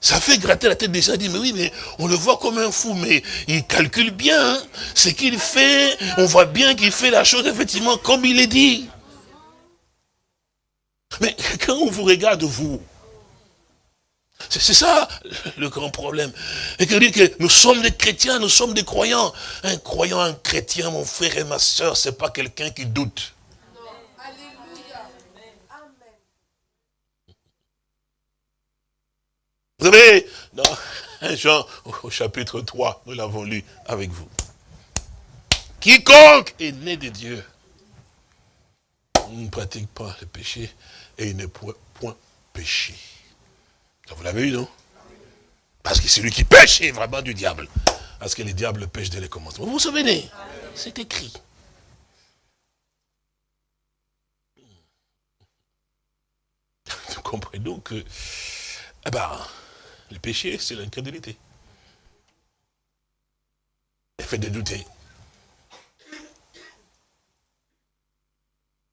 Ça fait gratter la tête des gens, dit, mais oui, mais on le voit comme un fou, mais il calcule bien hein. ce qu'il fait. On voit bien qu'il fait la chose effectivement comme il est dit. Mais quand on vous regarde, vous, c'est ça le grand problème. Et que dit que nous sommes des chrétiens, nous sommes des croyants. Un croyant, un chrétien, mon frère et ma soeur, c'est pas quelqu'un qui doute. Vous savez, dans Jean au chapitre 3, nous l'avons lu avec vous. Quiconque est né de Dieu ne pratique pas le péché et il n'est point, point péché. vous l'avez eu, non? Parce que celui qui pêche est vraiment du diable. Parce que les diables pêchent dès les commencements. Vous vous souvenez? C'est écrit. Vous comprenez donc que, eh ben, le péché, c'est l'incrédulité. Elle fait de douter.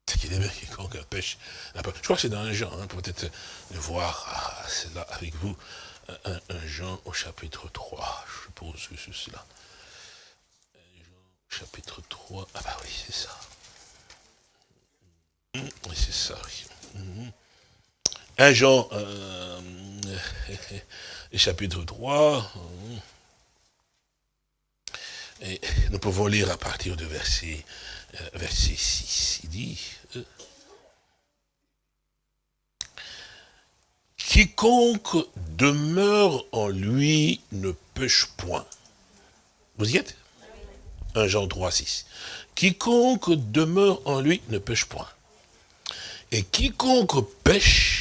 C'est qu'il est quiconque pêche. Je crois que c'est dans un genre, hein, peut-être le voir, ah, c'est là avec vous. 1, Jean au chapitre 3, je suppose que c'est cela. Jean chapitre 3, ah bah oui, c'est ça. Oui, c'est ça, oui. 1 Jean, euh, chapitre 3, et nous pouvons lire à partir de verset, euh, verset 6. Il dit, euh, Quiconque demeure en lui ne pêche point. Vous y êtes? 1 Jean 3, 6. Quiconque demeure en lui ne pêche point. Et quiconque pêche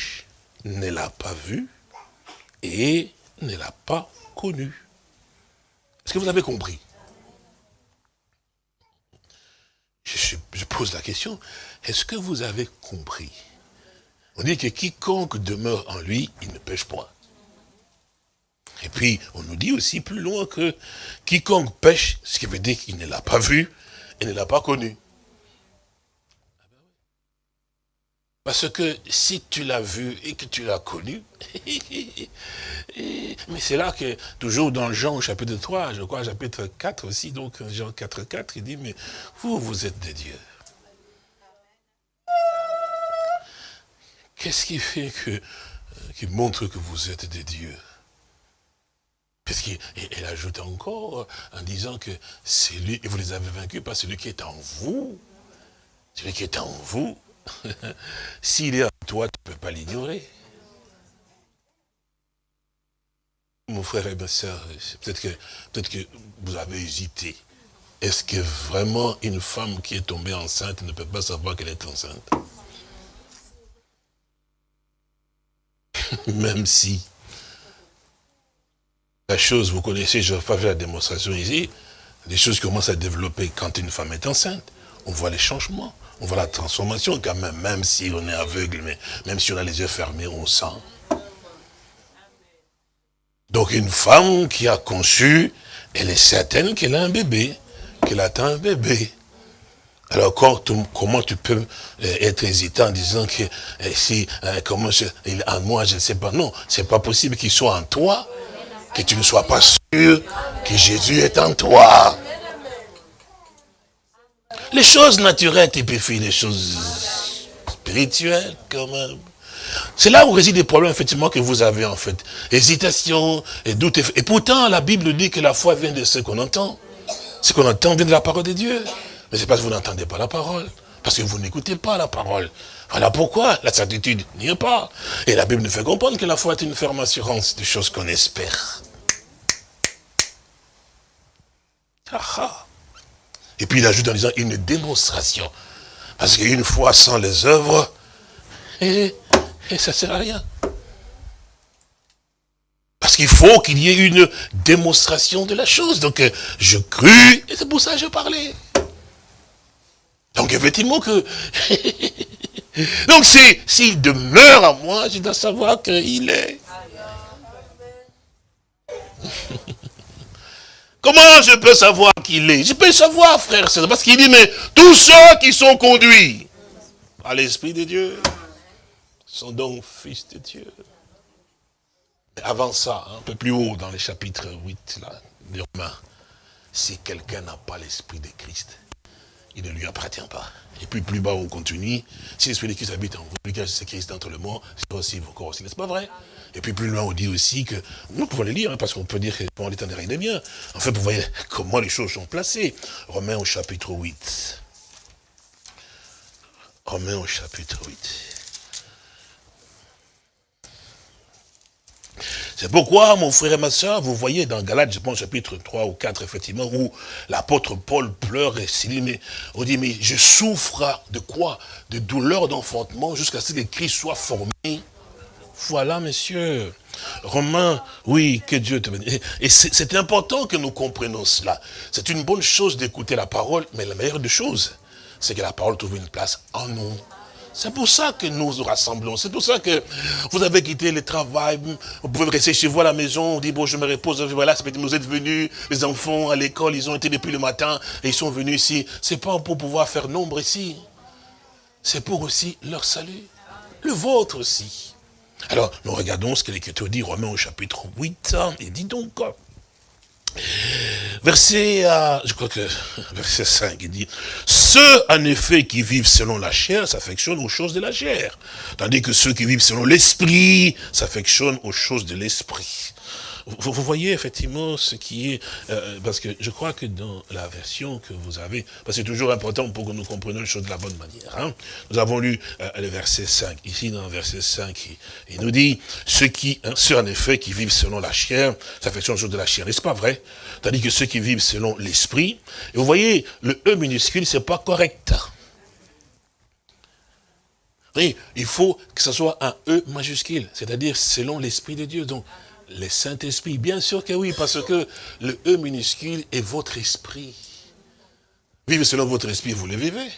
ne l'a pas vu et ne l'a pas connu. Est-ce que vous avez compris? Je, pose la question, est-ce que vous avez compris? On dit que quiconque demeure en lui, il ne pêche point. Et puis, on nous dit aussi plus loin que quiconque pêche, ce qui veut dire qu'il ne l'a pas vu et ne l'a pas connu. Parce que si tu l'as vu et que tu l'as connu, mais c'est là que, toujours dans Jean chapitre 3, je crois chapitre 4 aussi, donc Jean 4, 4, il dit, mais vous, vous êtes des dieux. Qu'est-ce qui fait que, euh, montre que vous êtes des dieux? Parce ajoute encore en disant que c'est lui, et vous les avez vaincus par celui qui est en vous. Celui qui est en vous, S'il est en toi, tu ne peux pas l'ignorer. Mon frère et ma soeur, peut-être que, peut que vous avez hésité. Est-ce que vraiment une femme qui est tombée enceinte ne peut pas savoir qu'elle est enceinte? Même si la chose, vous connaissez, je vais faire la démonstration ici, les choses commencent à développer quand une femme est enceinte. On voit les changements. On voit la transformation quand même, même si on est aveugle, mais même si on a les yeux fermés, on sent. Donc une femme qui a conçu, elle est certaine qu'elle a un bébé, qu'elle attend un bébé. Alors comment tu peux euh, être hésitant en disant que euh, si, euh, comment est en moi, je ne sais pas. Non, c'est pas possible qu'il soit en toi, que tu ne sois pas sûr que Jésus est en toi. Les choses naturelles typifient les choses spirituelles quand même. C'est là où résident les problèmes, effectivement, que vous avez, en fait. Hésitation et doute. Et pourtant, la Bible dit que la foi vient de ce qu'on entend. Ce qu'on entend vient de la parole de Dieu. Mais c'est parce que vous n'entendez pas la parole. Parce que vous n'écoutez pas la parole. Voilà pourquoi la certitude n'y est pas. Et la Bible nous fait comprendre que la foi est une ferme assurance des choses qu'on espère. Ah ah. Et puis il ajoute en disant une démonstration. Parce qu'une fois sans les œuvres, et, ça ne sert à rien. Parce qu'il faut qu'il y ait une démonstration de la chose. Donc euh, je crus, et c'est pour ça que je parlais. Donc effectivement que... Donc s'il demeure à moi, je dois savoir qu'il est. Comment je peux savoir qu'il est? Je peux savoir, frère, c'est parce qu'il dit, mais tous ceux qui sont conduits à l'Esprit de Dieu sont donc fils de Dieu. avant ça, un peu plus haut dans le chapitre 8 là, de Romains, si quelqu'un n'a pas l'Esprit de Christ, il ne lui appartient pas. Et puis plus bas on continue, si l'Esprit de Christ habite en vous, c'est Christ entre le monde, c'est aussi vos corps aussi, n'est-ce pas vrai? Et puis plus loin, on dit aussi que, nous pouvons les lire, hein, parce qu'on peut dire que bon, l'éternel est bien. En fait, vous voyez comment les choses sont placées. Romains au chapitre 8. Romains au chapitre 8. C'est pourquoi, mon frère et ma soeur, vous voyez dans Galates, je pense, chapitre 3 ou 4, effectivement, où l'apôtre Paul pleure et s'il on dit, mais je souffre de quoi? De douleur d'enfantement jusqu'à ce que Christ soit formé voilà, monsieur. Romain, oui, que Dieu te bénisse. Et c'est important que nous comprenions cela. C'est une bonne chose d'écouter la parole, mais la meilleure des choses, c'est que la parole trouve une place en nous. C'est pour ça que nous nous rassemblons. C'est pour ça que vous avez quitté le travail. Vous pouvez rester chez vous à la maison. On dit, bon, je me repose. Voilà, vous êtes venus. Les enfants à l'école, ils ont été depuis le matin et ils sont venus ici. C'est pas pour pouvoir faire nombre ici. C'est pour aussi leur salut. Le vôtre aussi. Alors, nous regardons ce que l'Écriture dit, Romains au chapitre 8, il dit donc, verset, je crois que, verset 5, il dit, ceux, en effet, qui vivent selon la chair, s'affectionnent aux choses de la chair, tandis que ceux qui vivent selon l'esprit, s'affectionnent aux choses de l'esprit. Vous, voyez effectivement ce qui est, euh, parce que je crois que dans la version que vous avez, parce que c'est toujours important pour que nous comprenions les choses de la bonne manière. Hein. Nous avons lu euh, le verset 5, ici dans le verset 5, il, nous dit, ceux qui, hein, ceux en effet qui vivent selon la chair, s'affectionnent aux choses de la chair, n'est-ce pas vrai? Tandis que ceux qui vivent selon l'esprit, et vous voyez, le E minuscule, c'est pas correct. Oui, il faut que ce soit un E majuscule, c'est-à-dire selon l'Esprit de Dieu. Donc, le Saint-Esprit, bien sûr que oui, parce que le E minuscule est votre esprit. Vivez selon votre esprit, vous le vivez.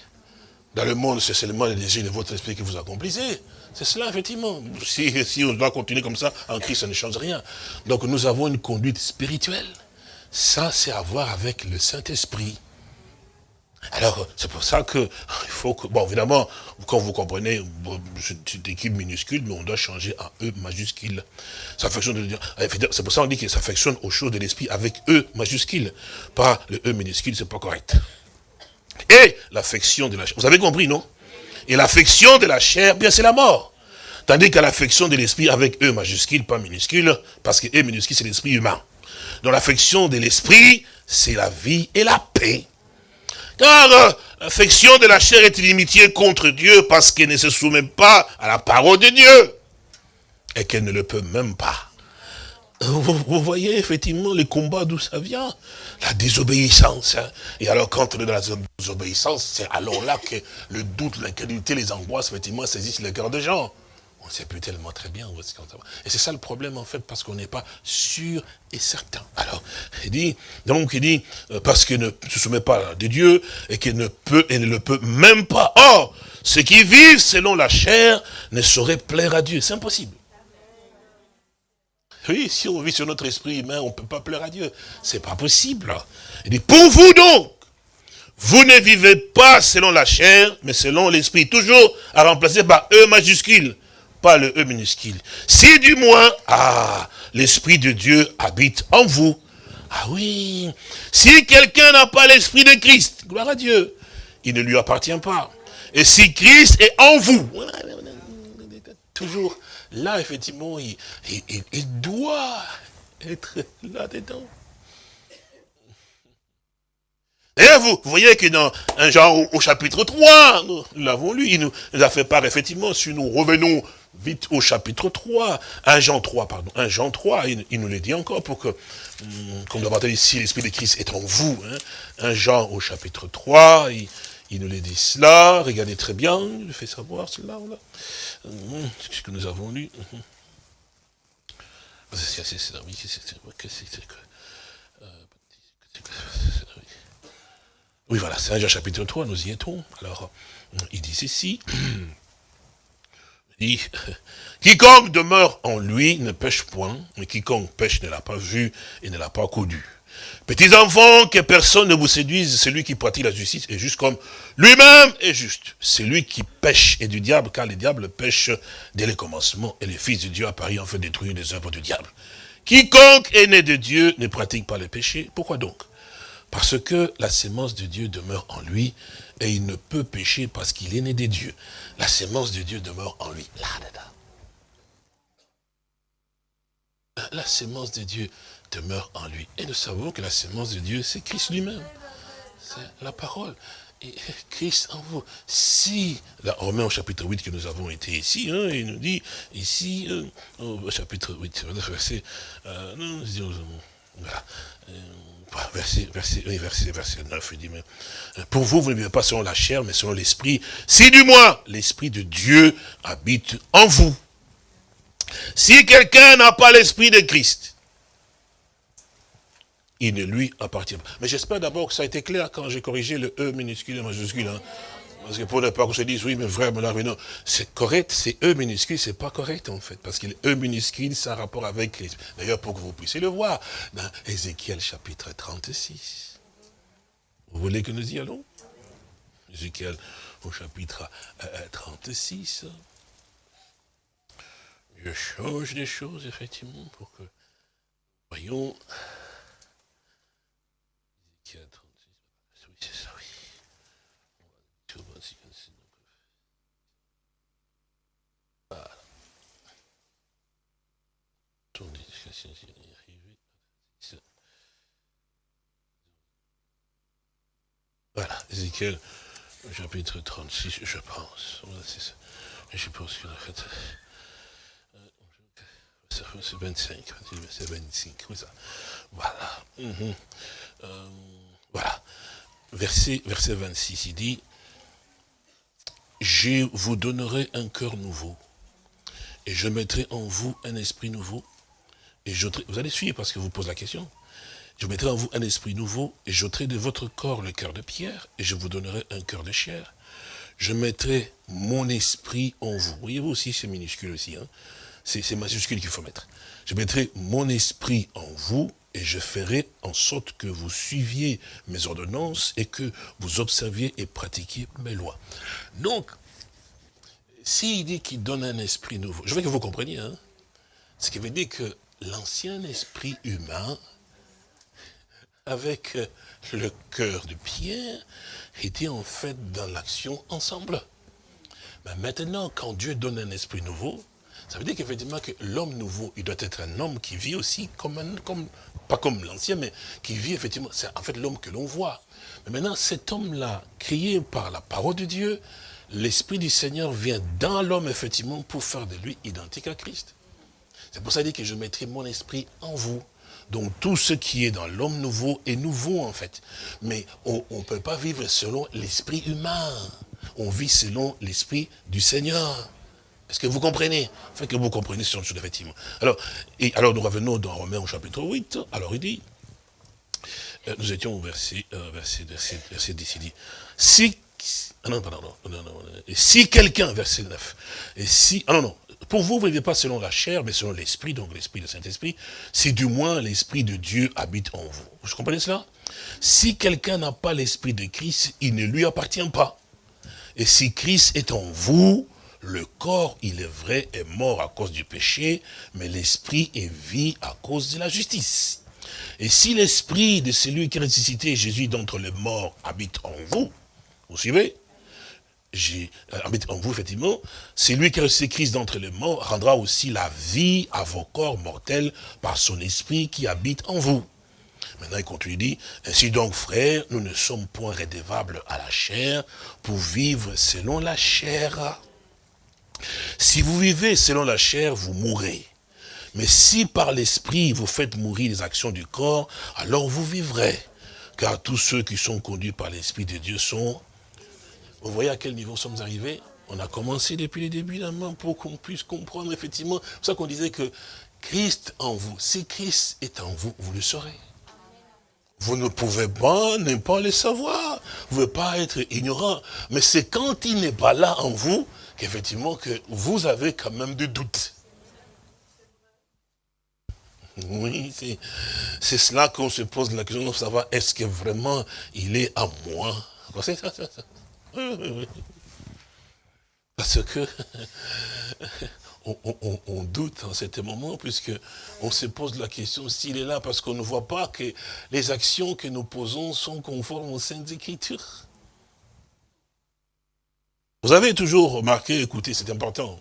Dans le monde, c'est seulement les désirs de votre esprit que vous accomplissez. C'est cela, effectivement. Si, si on doit continuer comme ça, en Christ, ça ne change rien. Donc nous avons une conduite spirituelle. Ça, c'est à voir avec le Saint-Esprit. Alors, c'est pour ça que, il faut que, bon, évidemment, quand vous comprenez, c'est une équipe minuscule, mais on doit changer en E majuscule. Ça c'est pour ça qu'on dit que ça fonctionne aux choses de l'esprit avec E majuscule. Pas le E minuscule, c'est pas correct. Et l'affection de la chair. Vous avez compris, non? Et l'affection de la chair, bien, c'est la mort. Tandis qu'à l'affection de l'esprit avec E majuscule, pas minuscule, parce que E minuscule, c'est l'esprit humain. Donc l'affection de l'esprit, c'est la vie et la paix. Car euh, l'affection de la chair est inimitié contre Dieu parce qu'elle ne se soumet pas à la parole de Dieu. Et qu'elle ne le peut même pas. Vous, voyez effectivement les combats d'où ça vient? La désobéissance. Hein. Et alors quand on est dans la désobéissance, c'est alors là que le doute, l'incrédulité, les angoisses, effectivement, saisissent le cœur des gens on ne sait plus tellement très bien où est-ce qu'on va. Et c'est ça le problème, en fait, parce qu'on n'est pas sûr et certain. Alors, il dit, donc il dit, euh, parce qu'il ne se soumet pas à Dieu, et qu'il ne peut, et ne le peut même pas. Or, ceux qui vivent selon la chair ne sauraient plaire à Dieu. C'est impossible. Oui, si on vit sur notre esprit humain, on ne peut pas plaire à Dieu. C'est pas possible. Il dit, pour vous donc, vous ne vivez pas selon la chair, mais selon l'esprit. Toujours à remplacer par E majuscule pas le E minuscule. Si du moins, ah, l'Esprit de Dieu habite en vous. Ah oui, si quelqu'un n'a pas l'Esprit de Christ, gloire à Dieu, il ne lui appartient pas. Et si Christ est en vous, toujours là, effectivement, il, doit être là-dedans. Et vous, voyez que dans un genre au, chapitre 3, nous l'avons lu, il nous, a fait part, effectivement, si nous revenons vite au chapitre 3, 1 Jean 3, pardon, 1 Jean 3, il, nous le dit encore pour que, hum, comme nous l'avons ici, l'Esprit de Christ est en vous. Hein, 1 Jean au chapitre 3, il, nous le dit cela, regardez très bien, il fait savoir cela, là. Hum, ce que nous avons lu. Hum. Oui, voilà, c'est 1 Jean chapitre 3, nous y étions. Alors, il dit ceci quiconque demeure en lui ne pêche point, mais quiconque pêche ne l'a pas vu et ne l'a pas connu. Petits enfants, que personne ne vous séduise, celui qui pratique la justice est juste comme lui-même est juste. Celui qui pêche est du diable, car le diable pêche dès le commencement, et le Fils de Dieu apparaît en fait détruire les œuvres du diable. Quiconque est né de Dieu ne pratique pas le péché. Pourquoi donc? Parce que la sémence de Dieu demeure en lui, et il ne peut pécher parce qu'il est né de Dieu. La sémence de Dieu demeure en lui. La sémence de Dieu demeure en lui. Et nous savons que la sémence de Dieu, c'est Christ lui-même. C'est la parole. Et Christ en vous. Si, là, remet au chapitre 8 que nous avons été ici, hein, il nous dit, ici, euh, au chapitre 8, verset, euh, non, voilà, euh, verset, verset, verset, verset 9, il dit, mais, pour vous, vous ne vivez pas selon la chair, mais selon l'esprit. Si du moins, l'esprit de Dieu habite en vous. Si quelqu'un n'a pas l'esprit de Christ, il ne lui appartient pas. Mais j'espère d'abord que ça a été clair quand j'ai corrigé le E minuscule et majuscule. Hein. Parce que pour ne pas qu'on se dise, oui, mais là, non, c'est correct, c'est E minuscule, c'est pas correct, en fait. Parce que E minuscule, c'est un rapport avec les... D'ailleurs, pour que vous puissiez le voir, dans Ézéchiel chapitre 36. Vous voulez que nous y allons? Ézéchiel au chapitre 36. Je change les choses, effectivement, pour que... Voyons... Oui, c'est ça, oui. Voilà. Voilà, Ézéchiel, chapitre 36, je pense. Je pense a fait... C'est 25, c'est 25, ça. Voilà. Mhm. Euh, voilà. Verset 26, il dit, je vous donnerai un cœur nouveau, et je mettrai en vous un esprit nouveau, vous allez suivre parce que vous posez la question. Je mettrai en vous un esprit nouveau, et j'ôterai de votre corps le cœur de pierre, et je vous donnerai un cœur de chair. Je mettrai mon esprit en vous. Voyez-vous aussi, c'est minuscule aussi. Hein c'est majuscule qu'il faut mettre. Je mettrai mon esprit en vous et je ferai en sorte que vous suiviez mes ordonnances et que vous observiez et pratiquiez mes lois. Donc, s'il dit qu'il donne un esprit nouveau, je veux que vous compreniez, hein, ce qui veut dire que l'ancien esprit humain, avec le cœur de Pierre, était en fait dans l'action ensemble. Mais maintenant, quand Dieu donne un esprit nouveau, ça veut dire qu'effectivement que l'homme nouveau, il doit être un homme qui vit aussi comme un, pas comme l'ancien, mais qui vit effectivement, c'est en fait l'homme que l'on voit. Mais maintenant, cet homme-là, créé par la parole de Dieu, l'Esprit du Seigneur vient dans l'homme, effectivement, pour faire de lui identique à Christ. C'est pour ça qu'il dit que je mettrai mon esprit en vous. Donc tout ce qui est dans l'homme nouveau est nouveau en fait. Mais on ne peut pas vivre selon l'esprit humain. On vit selon l'esprit du Seigneur. Est-ce que vous comprenez? Enfin que vous comprenez ce chose, effectivement. Alors, alors nous revenons dans Romains au chapitre 8. Alors il dit, euh, nous étions au verset, euh, verset, verset, verset 10, il dit, si, ah non, pardon, non, non, non, si quelqu'un, verset 9, et si, ah non, non, pour vous, vous ne vivez pas selon la chair, mais selon l'esprit, donc l'esprit du Saint-Esprit, si du moins l'esprit de Dieu habite en vous. Vous comprenez cela? Si quelqu'un n'a pas l'esprit de Christ, il ne lui appartient pas. Et si Christ est en vous, le corps, il est vrai, est mort à cause du péché, mais l'esprit est vie à cause de la justice. Et si l'esprit de celui qui a ressuscité Jésus d'entre les morts habite en vous, vous suivez? Euh, habite en vous, effectivement, celui qui a ressuscité Christ d'entre les morts rendra aussi la vie à vos corps mortels par son esprit qui habite en vous. Maintenant, il continue, il dit, ainsi donc, frères, nous ne sommes point rédevables à la chair pour vivre selon la chair. Si vous vivez selon la chair, vous mourrez. Mais si par l'esprit vous faites mourir les actions du corps, alors vous vivrez. Car tous ceux qui sont conduits par l'esprit de Dieu sont... Vous voyez à quel niveau sommes arrivés On a commencé depuis le début la main pour qu'on puisse comprendre effectivement. C'est pour ça qu'on disait que Christ en vous, si Christ est en vous, vous le saurez. Vous ne pouvez pas ne pas le savoir. Vous ne pouvez pas être ignorant. Mais c'est quand il n'est pas là en vous qu'effectivement que vous avez quand même des doutes. Oui, c'est cela qu'on se pose la question de savoir est-ce que vraiment il est à moi? Parce que on, doute en cet moment, puisque on se pose la question s'il est là, parce qu'on ne voit pas que les actions que nous posons sont conformes aux Saintes Écritures. Vous avez toujours remarqué, écoutez, c'est important,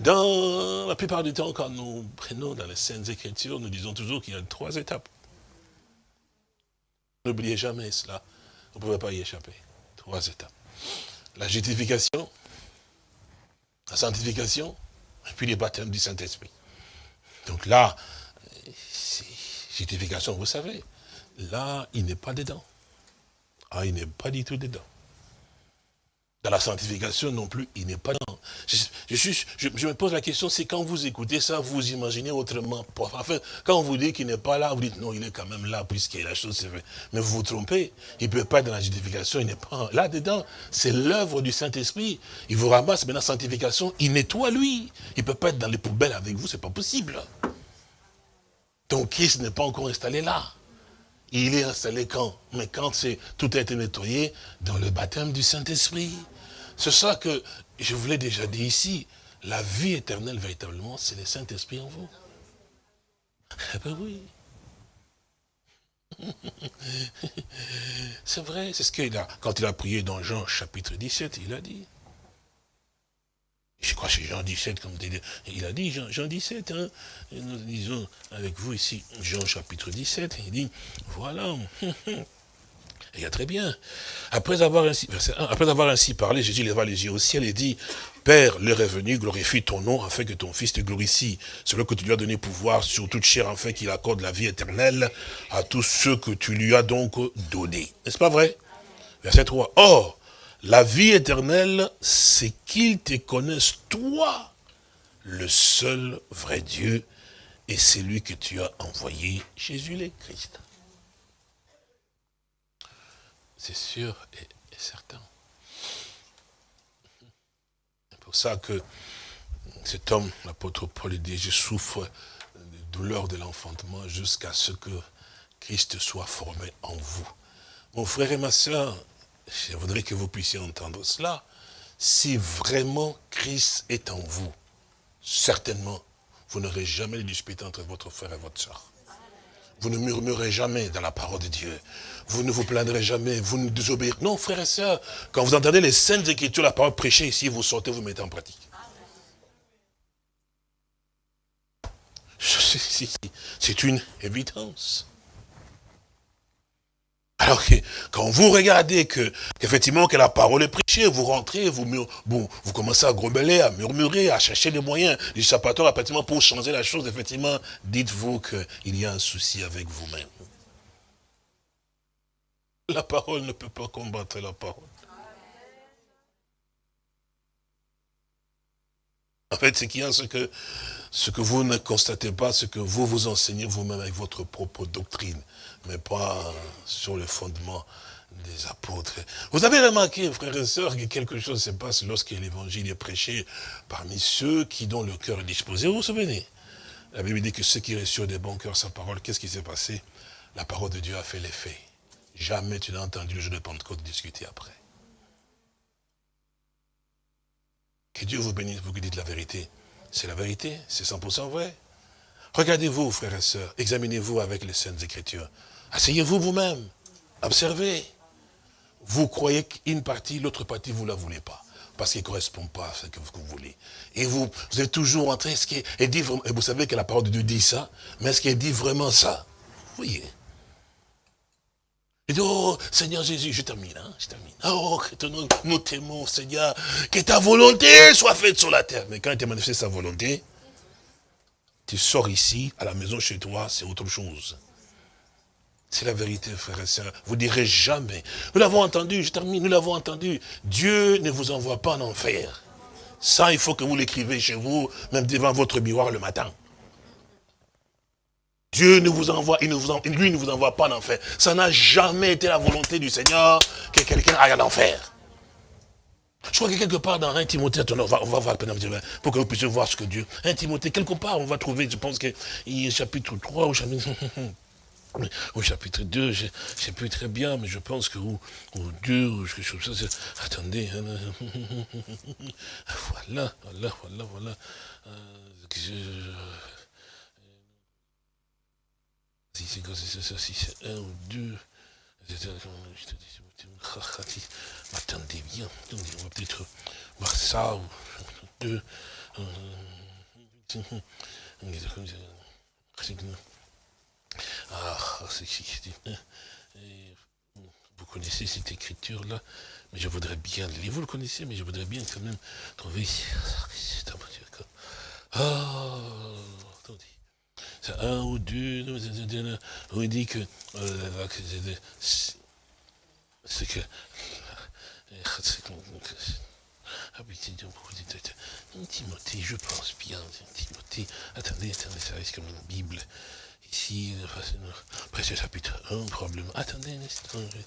dans la plupart du temps, quand nous prenons dans les Saintes Écritures, nous disons toujours qu'il y a trois étapes. N'oubliez jamais cela, vous ne pouvez pas y échapper. Trois étapes. La justification, la sanctification, et puis les baptêmes du Saint-Esprit. Donc là, justification, vous savez, là, il n'est pas dedans. Ah, il n'est pas du tout dedans. Dans la sanctification non plus, il n'est pas dans. Je, me pose la question, c'est quand vous écoutez ça, vous imaginez autrement. Enfin, quand on vous dit qu'il n'est pas là, vous dites non, il est quand même là, puisque la chose s'est faite. Mais vous vous trompez. Il ne peut pas être dans la justification, il n'est pas là-dedans. C'est l'œuvre du Saint-Esprit. Il vous ramasse, la sanctification, il nettoie lui. Il ne peut pas être dans les poubelles avec vous, c'est pas possible. Donc Christ n'est pas encore installé là. Il est installé quand? Mais quand tout a été nettoyé dans le baptême du Saint-Esprit. C'est ça que je vous l'ai déjà dit ici. la vie éternelle, véritablement, c'est le Saint-Esprit en vous. Eh ben oui. C'est vrai, c'est ce qu'il a, quand il a prié dans Jean chapitre 17, il a dit. Je crois que c'est Jean 17, comme il a dit, Jean, Jean 17, hein, nous disons avec vous ici, Jean chapitre 17, il dit, voilà, il y a très bien. Après avoir ainsi, après avoir ainsi parlé, Jésus leva les yeux au ciel et dit, Père, l'heure est venue, glorifie ton nom afin que ton Fils te glorifie. Celui que tu lui as donné pouvoir sur toute chair afin qu'il accorde la vie éternelle à tous ceux que tu lui as donc donnés. N'est-ce pas vrai? Verset 3. Or, la vie éternelle, c'est qu'ils te connaissent toi, le seul vrai Dieu, et c'est lui que tu as envoyé, Jésus le Christ. C'est sûr et, certain. C'est pour ça que cet homme, l'apôtre Paul, dit, je souffre de douleur de l'enfantement jusqu'à ce que Christ soit formé en vous. Mon frère et ma soeur, je voudrais que vous puissiez entendre cela. Si vraiment Christ est en vous, certainement, vous n'aurez jamais de dispute entre votre frère et votre soeur. Vous ne murmurez jamais dans la parole de Dieu. Vous ne vous plaindrez jamais, vous ne désobéirez. Non, frères et sœurs, quand vous entendez les saintes écritures, la parole prêchée ici, vous sortez, vous mettez en pratique. C'est une évidence. Alors que quand vous regardez que qu'effectivement que la parole est prêchée, vous rentrez, vous bon, vous commencez à grommeler, à murmurer, à chercher des moyens du sapateur, effectivement, pour changer la chose, effectivement, dites-vous qu'il y a un souci avec vous-même. La parole ne peut pas combattre la parole. En fait, ce qu'il y c'est que ce que vous ne constatez pas, ce que vous vous enseignez vous-même avec votre propre doctrine, mais pas sur le fondement des apôtres. Vous avez remarqué, frères et sœurs, que quelque chose se passe lorsque l'évangile est prêché parmi ceux qui, dont le cœur est disposé. Vous vous souvenez? La Bible dit que ceux qui reçurent des bons cœurs sa parole, qu'est-ce qui s'est passé? La parole de Dieu a fait l'effet. Jamais tu n'as entendu le jour de Pentecôte discuter après. Que Dieu vous bénisse, vous qui dites la vérité. C'est la vérité, c'est 100% vrai. Regardez-vous, frères et sœurs, examinez-vous avec les Saintes Écritures. Asseyez-vous vous-même, observez. Vous croyez qu'une partie, l'autre partie, vous ne la voulez pas. Parce qu'elle ne correspond pas à ce que vous voulez. Et vous, êtes toujours en train, ce qui est, dit, et vous savez que la parole de Dieu dit ça, mais est-ce qu'elle dit vraiment ça? Vous voyez il dit, oh Seigneur Jésus, je termine, hein, je termine. Oh, que nous t'aimons, Seigneur, que ta volonté soit faite sur la terre. Mais quand il t'a manifesté sa volonté, tu sors ici, à la maison chez toi, c'est autre chose. C'est la vérité, frères et sœurs. Vous direz jamais. Nous l'avons entendu, je termine, nous l'avons entendu. Dieu ne vous envoie pas en enfer. Ça, il faut que vous l'écrivez chez vous, même devant votre miroir le matin. Dieu ne vous envoie, il ne lui ne vous envoie pas en enfer. Ça n'a jamais été la volonté du Seigneur que quelqu'un aille en enfer. Je crois que quelque part dans 1 Timothée, on va, on va voir pour que vous puissiez voir ce que Dieu... 1 Timothée, quelque part, on va trouver, je pense a chapitre 3 ou chapitre... Au chapitre 2, je ne sais plus très bien, mais je pense que au, 2, ou quelque chose comme ça, attendez, hein, voilà, voilà, voilà, voilà. Euh, c'est ça, si c'est un ou deux. Attendez bien, on va peut-être voir ça ou deux. Ah, vous connaissez cette écriture-là, mais je voudrais bien. Vous le connaissez, mais je voudrais bien quand même trouver. Attendez c'est un ou deux, on dit que euh, c'est que Timothée, je pense bien, Timothée, attendez, attendez, ça reste comme une Bible. Ici, presque chapitre 1, probablement. Attendez un instant, je vais...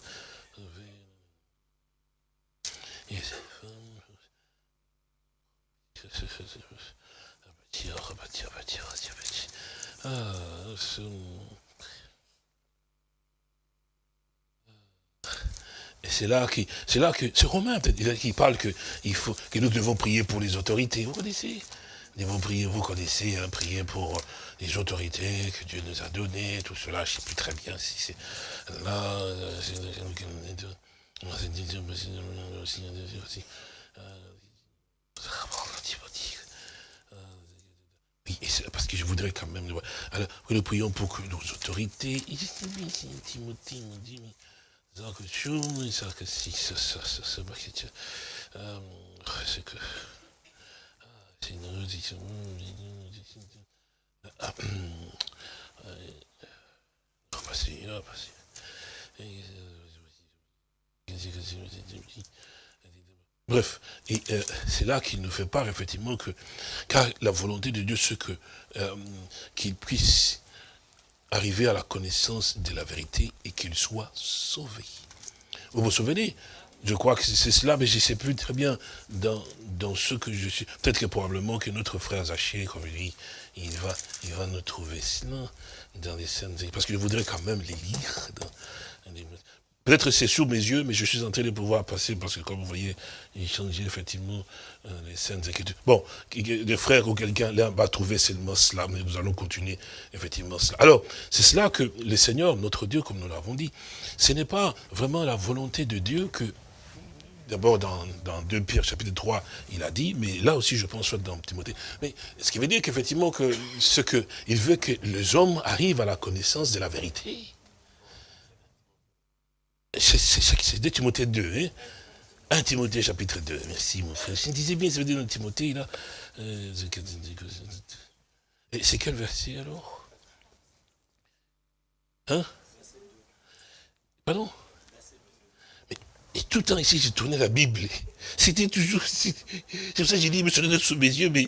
Ah, c'est là que, c'est là que, c'est Romain peut-être, qui parle que, il faut, que nous devons prier pour les autorités. Vous connaissez devons prier, vous connaissez, hein, prier pour les autorités que Dieu nous a données, tout cela. Je ne sais plus très bien si c'est là. Parce que je voudrais quand même... Alors, nous prions pour que nos autorités... Bref, et euh, c'est là qu'il nous fait part effectivement que, car la volonté de Dieu, c'est que euh, qu'il puisse arriver à la connaissance de la vérité et qu'il soit sauvé. Vous vous souvenez? Je crois que c'est cela, mais je ne sais plus très bien dans, dans ce que je suis. Peut-être que probablement que notre frère Zaché, comme il dit, il va, il va nous trouver cela dans les scènes. Parce que je voudrais quand même les lire. Peut-être c'est sous mes yeux, mais je suis en train de pouvoir passer, parce que comme vous voyez, il changeait effectivement euh, les scènes écritures. Bon, des frères ou quelqu'un là va trouver seulement cela, mais nous allons continuer effectivement cela. Alors, c'est cela que le Seigneur, notre Dieu, comme nous l'avons dit, ce n'est pas vraiment la volonté de Dieu que D'abord, dans, dans 2 Pierre, chapitre 3, il a dit, mais là aussi, je pense, soit dans Timothée. Mais ce qui veut dire qu'effectivement, que ce que, il veut que les hommes arrivent à la connaissance de la vérité. C'est 2 Timothée 2, hein. 1 Timothée chapitre 2, merci mon frère. Je disais bien, ça veut dire dans Timothée, là. Euh, c'est quel verset alors? Hein? Pardon? Et tout le temps ici, j'ai tourné la Bible. C'était toujours... C'est pour ça que j'ai dit, monsieur le sous mes yeux, mais...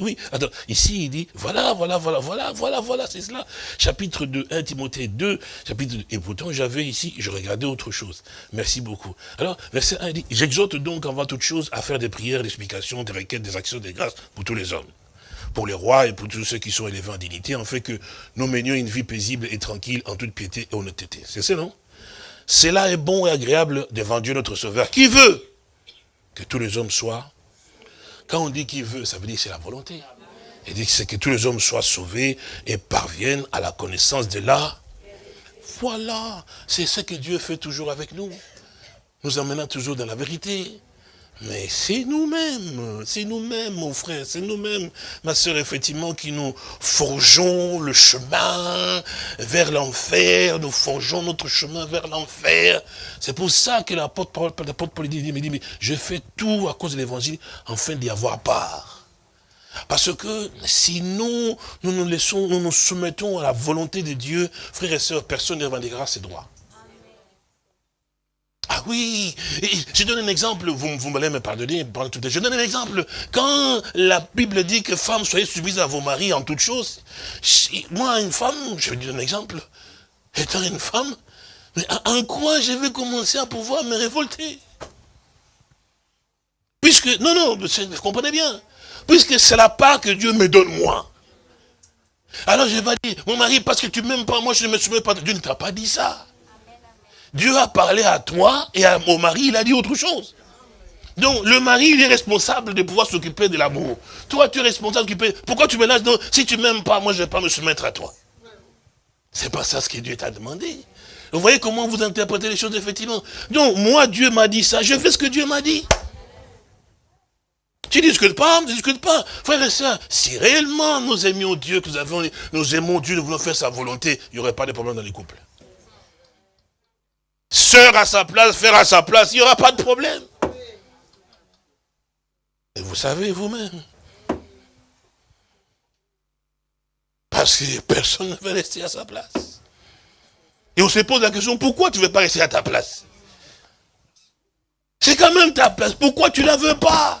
Oui, attends, ici, il dit, voilà, voilà, voilà, voilà, voilà, voilà, c'est cela. Chapitre 2, 1 Timothée 2, chapitre 2. Et pourtant, j'avais ici, je regardais autre chose. Merci beaucoup. Alors, verset 1, il dit, j'exhorte donc avant toute chose à faire des prières, des explications, des requêtes, des actions, des grâces pour tous les hommes pour les rois et pour tous ceux qui sont élevés en dignité, en fait que nous menions une vie paisible et tranquille en toute piété et honnêteté. C'est ça, non? Cela est bon et agréable devant Dieu notre Sauveur, qui veut que tous les hommes soient. Quand on dit qu'il veut, ça veut dire c'est la volonté. Il dit que c'est que tous les hommes soient sauvés et parviennent à la connaissance de la. Voilà, c'est ce que Dieu fait toujours avec nous. Nous emmènant toujours dans la vérité. Mais c'est nous-mêmes, c'est nous-mêmes, mon frère, c'est nous-mêmes, ma soeur, effectivement, qui nous forgeons le chemin vers l'enfer, nous forgeons notre chemin vers l'enfer. C'est pour ça que l'apôtre Paul dit, mais je fais tout à cause de l'évangile, afin d'y avoir part. Parce que si nous, nous laissons, nous nous soumettons à la volonté de Dieu, frères et sœurs, personne ne revendiquera ses droits. Ah oui, je donne un exemple, vous, vous m'allez me pardonner, je donne un exemple. Quand la Bible dit que femmes, soyez soumises à vos maris en toutes choses, moi, une femme, je vais dire un exemple, étant une femme, mais en quoi je vais commencer à pouvoir me révolter? Puisque, non, non, vous comprenez bien, puisque c'est la part que Dieu me donne moi. Alors je vais dire, mon mari, parce que tu m'aimes pas, moi je ne me soumets pas, Dieu ne t'a pas dit ça. Dieu a parlé à toi et à mon mari, il a dit autre chose. Donc, le mari, il est responsable de pouvoir s'occuper de l'amour. Toi, tu es responsable de Pourquoi tu me Donc, si tu m'aimes pas, moi, je ne vais pas me soumettre à toi. C'est pas ça ce que Dieu t'a demandé. Vous voyez comment vous interprétez les choses, effectivement. Donc, moi, Dieu m'a dit ça, je fais ce que Dieu m'a dit. Tu discutes pas, ne discutes pas. Frère et soeur, si réellement nous aimions Dieu, que nous, avons, nous aimons Dieu, nous voulons faire sa volonté, il n'y aurait pas de problème dans les couples. Sœur à sa place, frère à sa place, il n'y aura pas de problème. Et vous savez vous-même. Parce que personne ne veut rester à sa place. Et on se pose la question, pourquoi tu ne veux pas rester à ta place? C'est quand même ta place, pourquoi tu ne la veux pas?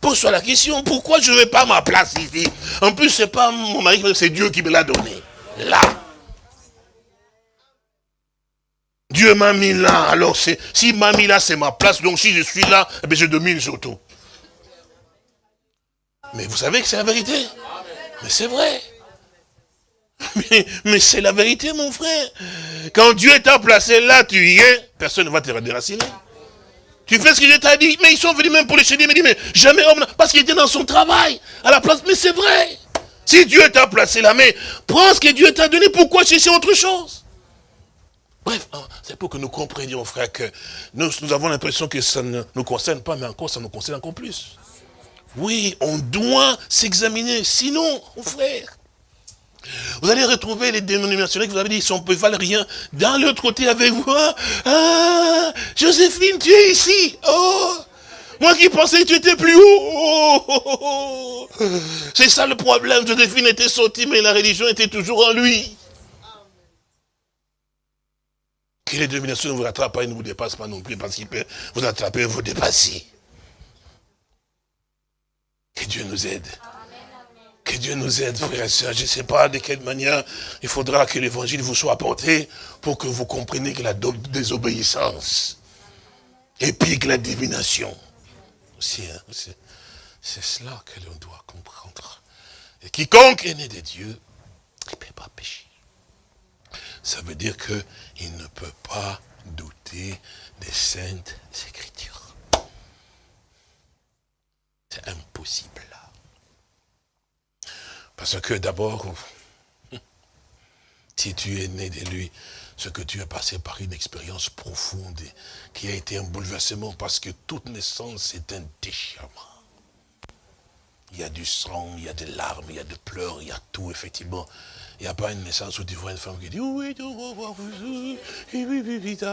Pose-toi la question, pourquoi je ne veux pas ma place ici? En plus, ce n'est pas mon mari, c'est Dieu qui me l'a donné. Là. Dieu m'a mis là, alors s'il m'a mis là, c'est ma place, donc si je suis là, eh je domine surtout. Mais vous savez que c'est la vérité? Mais c'est vrai. Mais, c'est la vérité, mon frère. Quand Dieu t'a placé là, tu y es, personne ne va te déraciner. Tu fais ce que Dieu t'a dit. Mais ils sont venus même pour le chérir, mais mais jamais homme, parce qu'il était dans son travail, à la place. Mais c'est vrai. Si Dieu t'a placé là, mais prends ce que Dieu t'a donné, pourquoi chercher autre chose? Bref, hein, c'est pour que nous comprenions, frère, que nous, nous avons l'impression que ça ne nous concerne pas, mais encore, ça nous concerne encore plus. Oui, on doit s'examiner, sinon, frère, vous allez retrouver les dénominations que vous avez dit, ils ne valent rien. Dans l'autre côté avec vous, ah, Joséphine, tu es ici. Oh, moi qui pensais que tu étais plus haut. Oh, oh, oh, C'est ça le problème. Joséphine était sortie, mais la religion était toujours en lui. Que les dénominations ne vous rattrapent pas et ne vous dépassent pas non plus, parce qu'ils peuvent vous attraper et vous dépasser. Que Dieu nous aide. Que Dieu nous aide, frères et sœurs. Je ne sais pas de quelle manière il faudra que l'évangile vous soit apporté pour que vous compreniez que la désobéissance et puis que la divination. Hein, c'est cela que l'on doit comprendre. Et quiconque est né de Dieu, il ne peut pas pécher. Ça veut dire qu'il ne peut pas douter des saintes écritures. C'est impossible. Parce que d'abord, si tu es né de lui, ce que tu as passé par une expérience profonde qui a été un bouleversement parce que toute naissance est un déchirement. Il y a du sang, il y a des larmes, il y a des pleurs, il y a tout, effectivement. Il n'y a pas une naissance où tu vois une femme qui dit Oui, oui,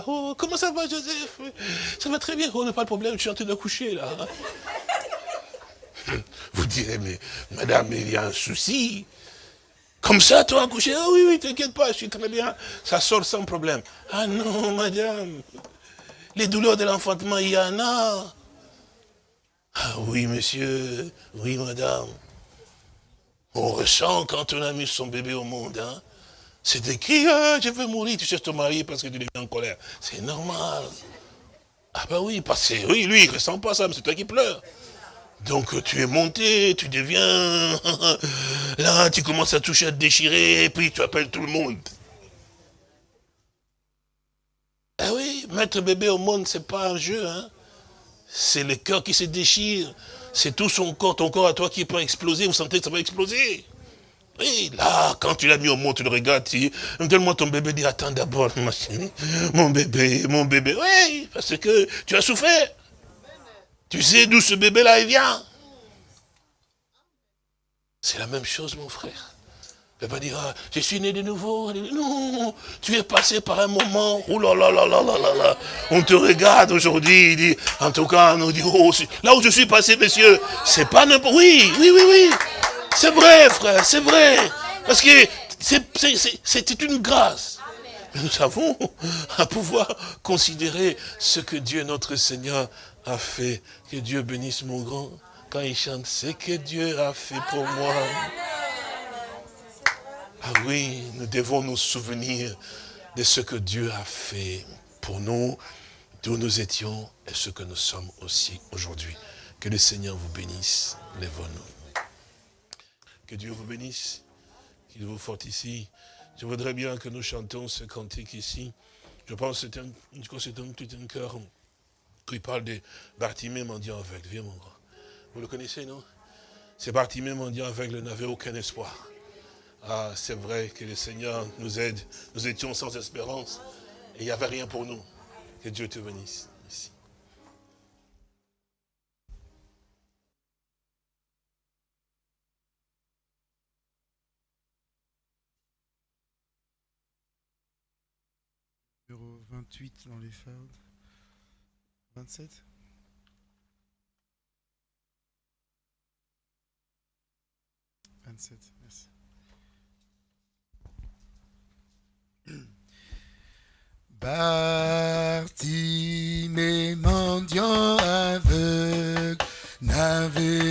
oh, comment ça va, Joseph? Ça va très bien, on n'a pas de problème, je suis en train de coucher là. Vous direz, mais madame, il y a un souci. Comme ça, toi, accoucher, ah oui, oui, t'inquiète pas, je suis très bien, ça sort sans problème. Ah non, madame, les douleurs de l'enfantement, il y en a. Ah oui, monsieur, oui, madame. On ressent quand on a mis son bébé au monde, hein. C'est écrit, ah, je veux mourir, tu cherches ton mari parce que tu es en colère. C'est normal. Ah ben oui, parce que oui, lui, il ne ressent pas ça, mais c'est toi qui pleures. Donc tu es monté, tu deviens... Là, tu commences à toucher, à te déchirer, et puis tu appelles tout le monde. Ah oui, mettre bébé au monde, c'est pas un jeu. Hein. C'est le cœur qui se déchire. C'est tout son corps, ton corps à toi qui peut exploser. Vous sentez que ça va exploser. Oui, là, quand tu l'as mis au monde, tu le regardes, tu donne-moi ton bébé, dis, attends d'abord, mon bébé, mon bébé. Oui, parce que tu as souffert. Tu sais d'où ce bébé-là, il vient C'est la même chose, mon frère. Ne pas dire, ah, je suis né de nouveau. Non, tu es passé par un moment. Oh là là là là là là là. On te regarde aujourd'hui, il dit, en tout cas, on nous dit, oh, là où je suis passé, monsieur, c'est pas n'importe... Oui, oui, oui, oui. C'est vrai, frère, c'est vrai. Parce que c'est une grâce. Nous avons à pouvoir considérer ce que Dieu, notre Seigneur, a fait. Que Dieu bénisse mon grand. Quand il chante, c'est que Dieu a fait pour moi. Ah oui, nous devons nous souvenir de ce que Dieu a fait pour nous, d'où nous étions et ce que nous sommes aussi aujourd'hui. Que le Seigneur vous bénisse. Lèvons-nous. Que Dieu vous bénisse, qu'il vous fortifie. Je voudrais bien que nous chantions ce cantique ici. Je pense que c'est un, c'est un, cœur il parle de Bartimée mendiant aveugle. Viens mon grand. Vous le connaissez, non? C'est Bartimée mendiant aveugle n'avait aucun espoir. Ah, c'est vrai que le Seigneur nous aide. Nous étions sans espérance. Et il n'y avait rien pour nous. Que Dieu te bénisse. Ici. Numéro 28 dans les fardes. 27 27, merci. mes mendiant aveugle n'avait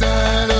better.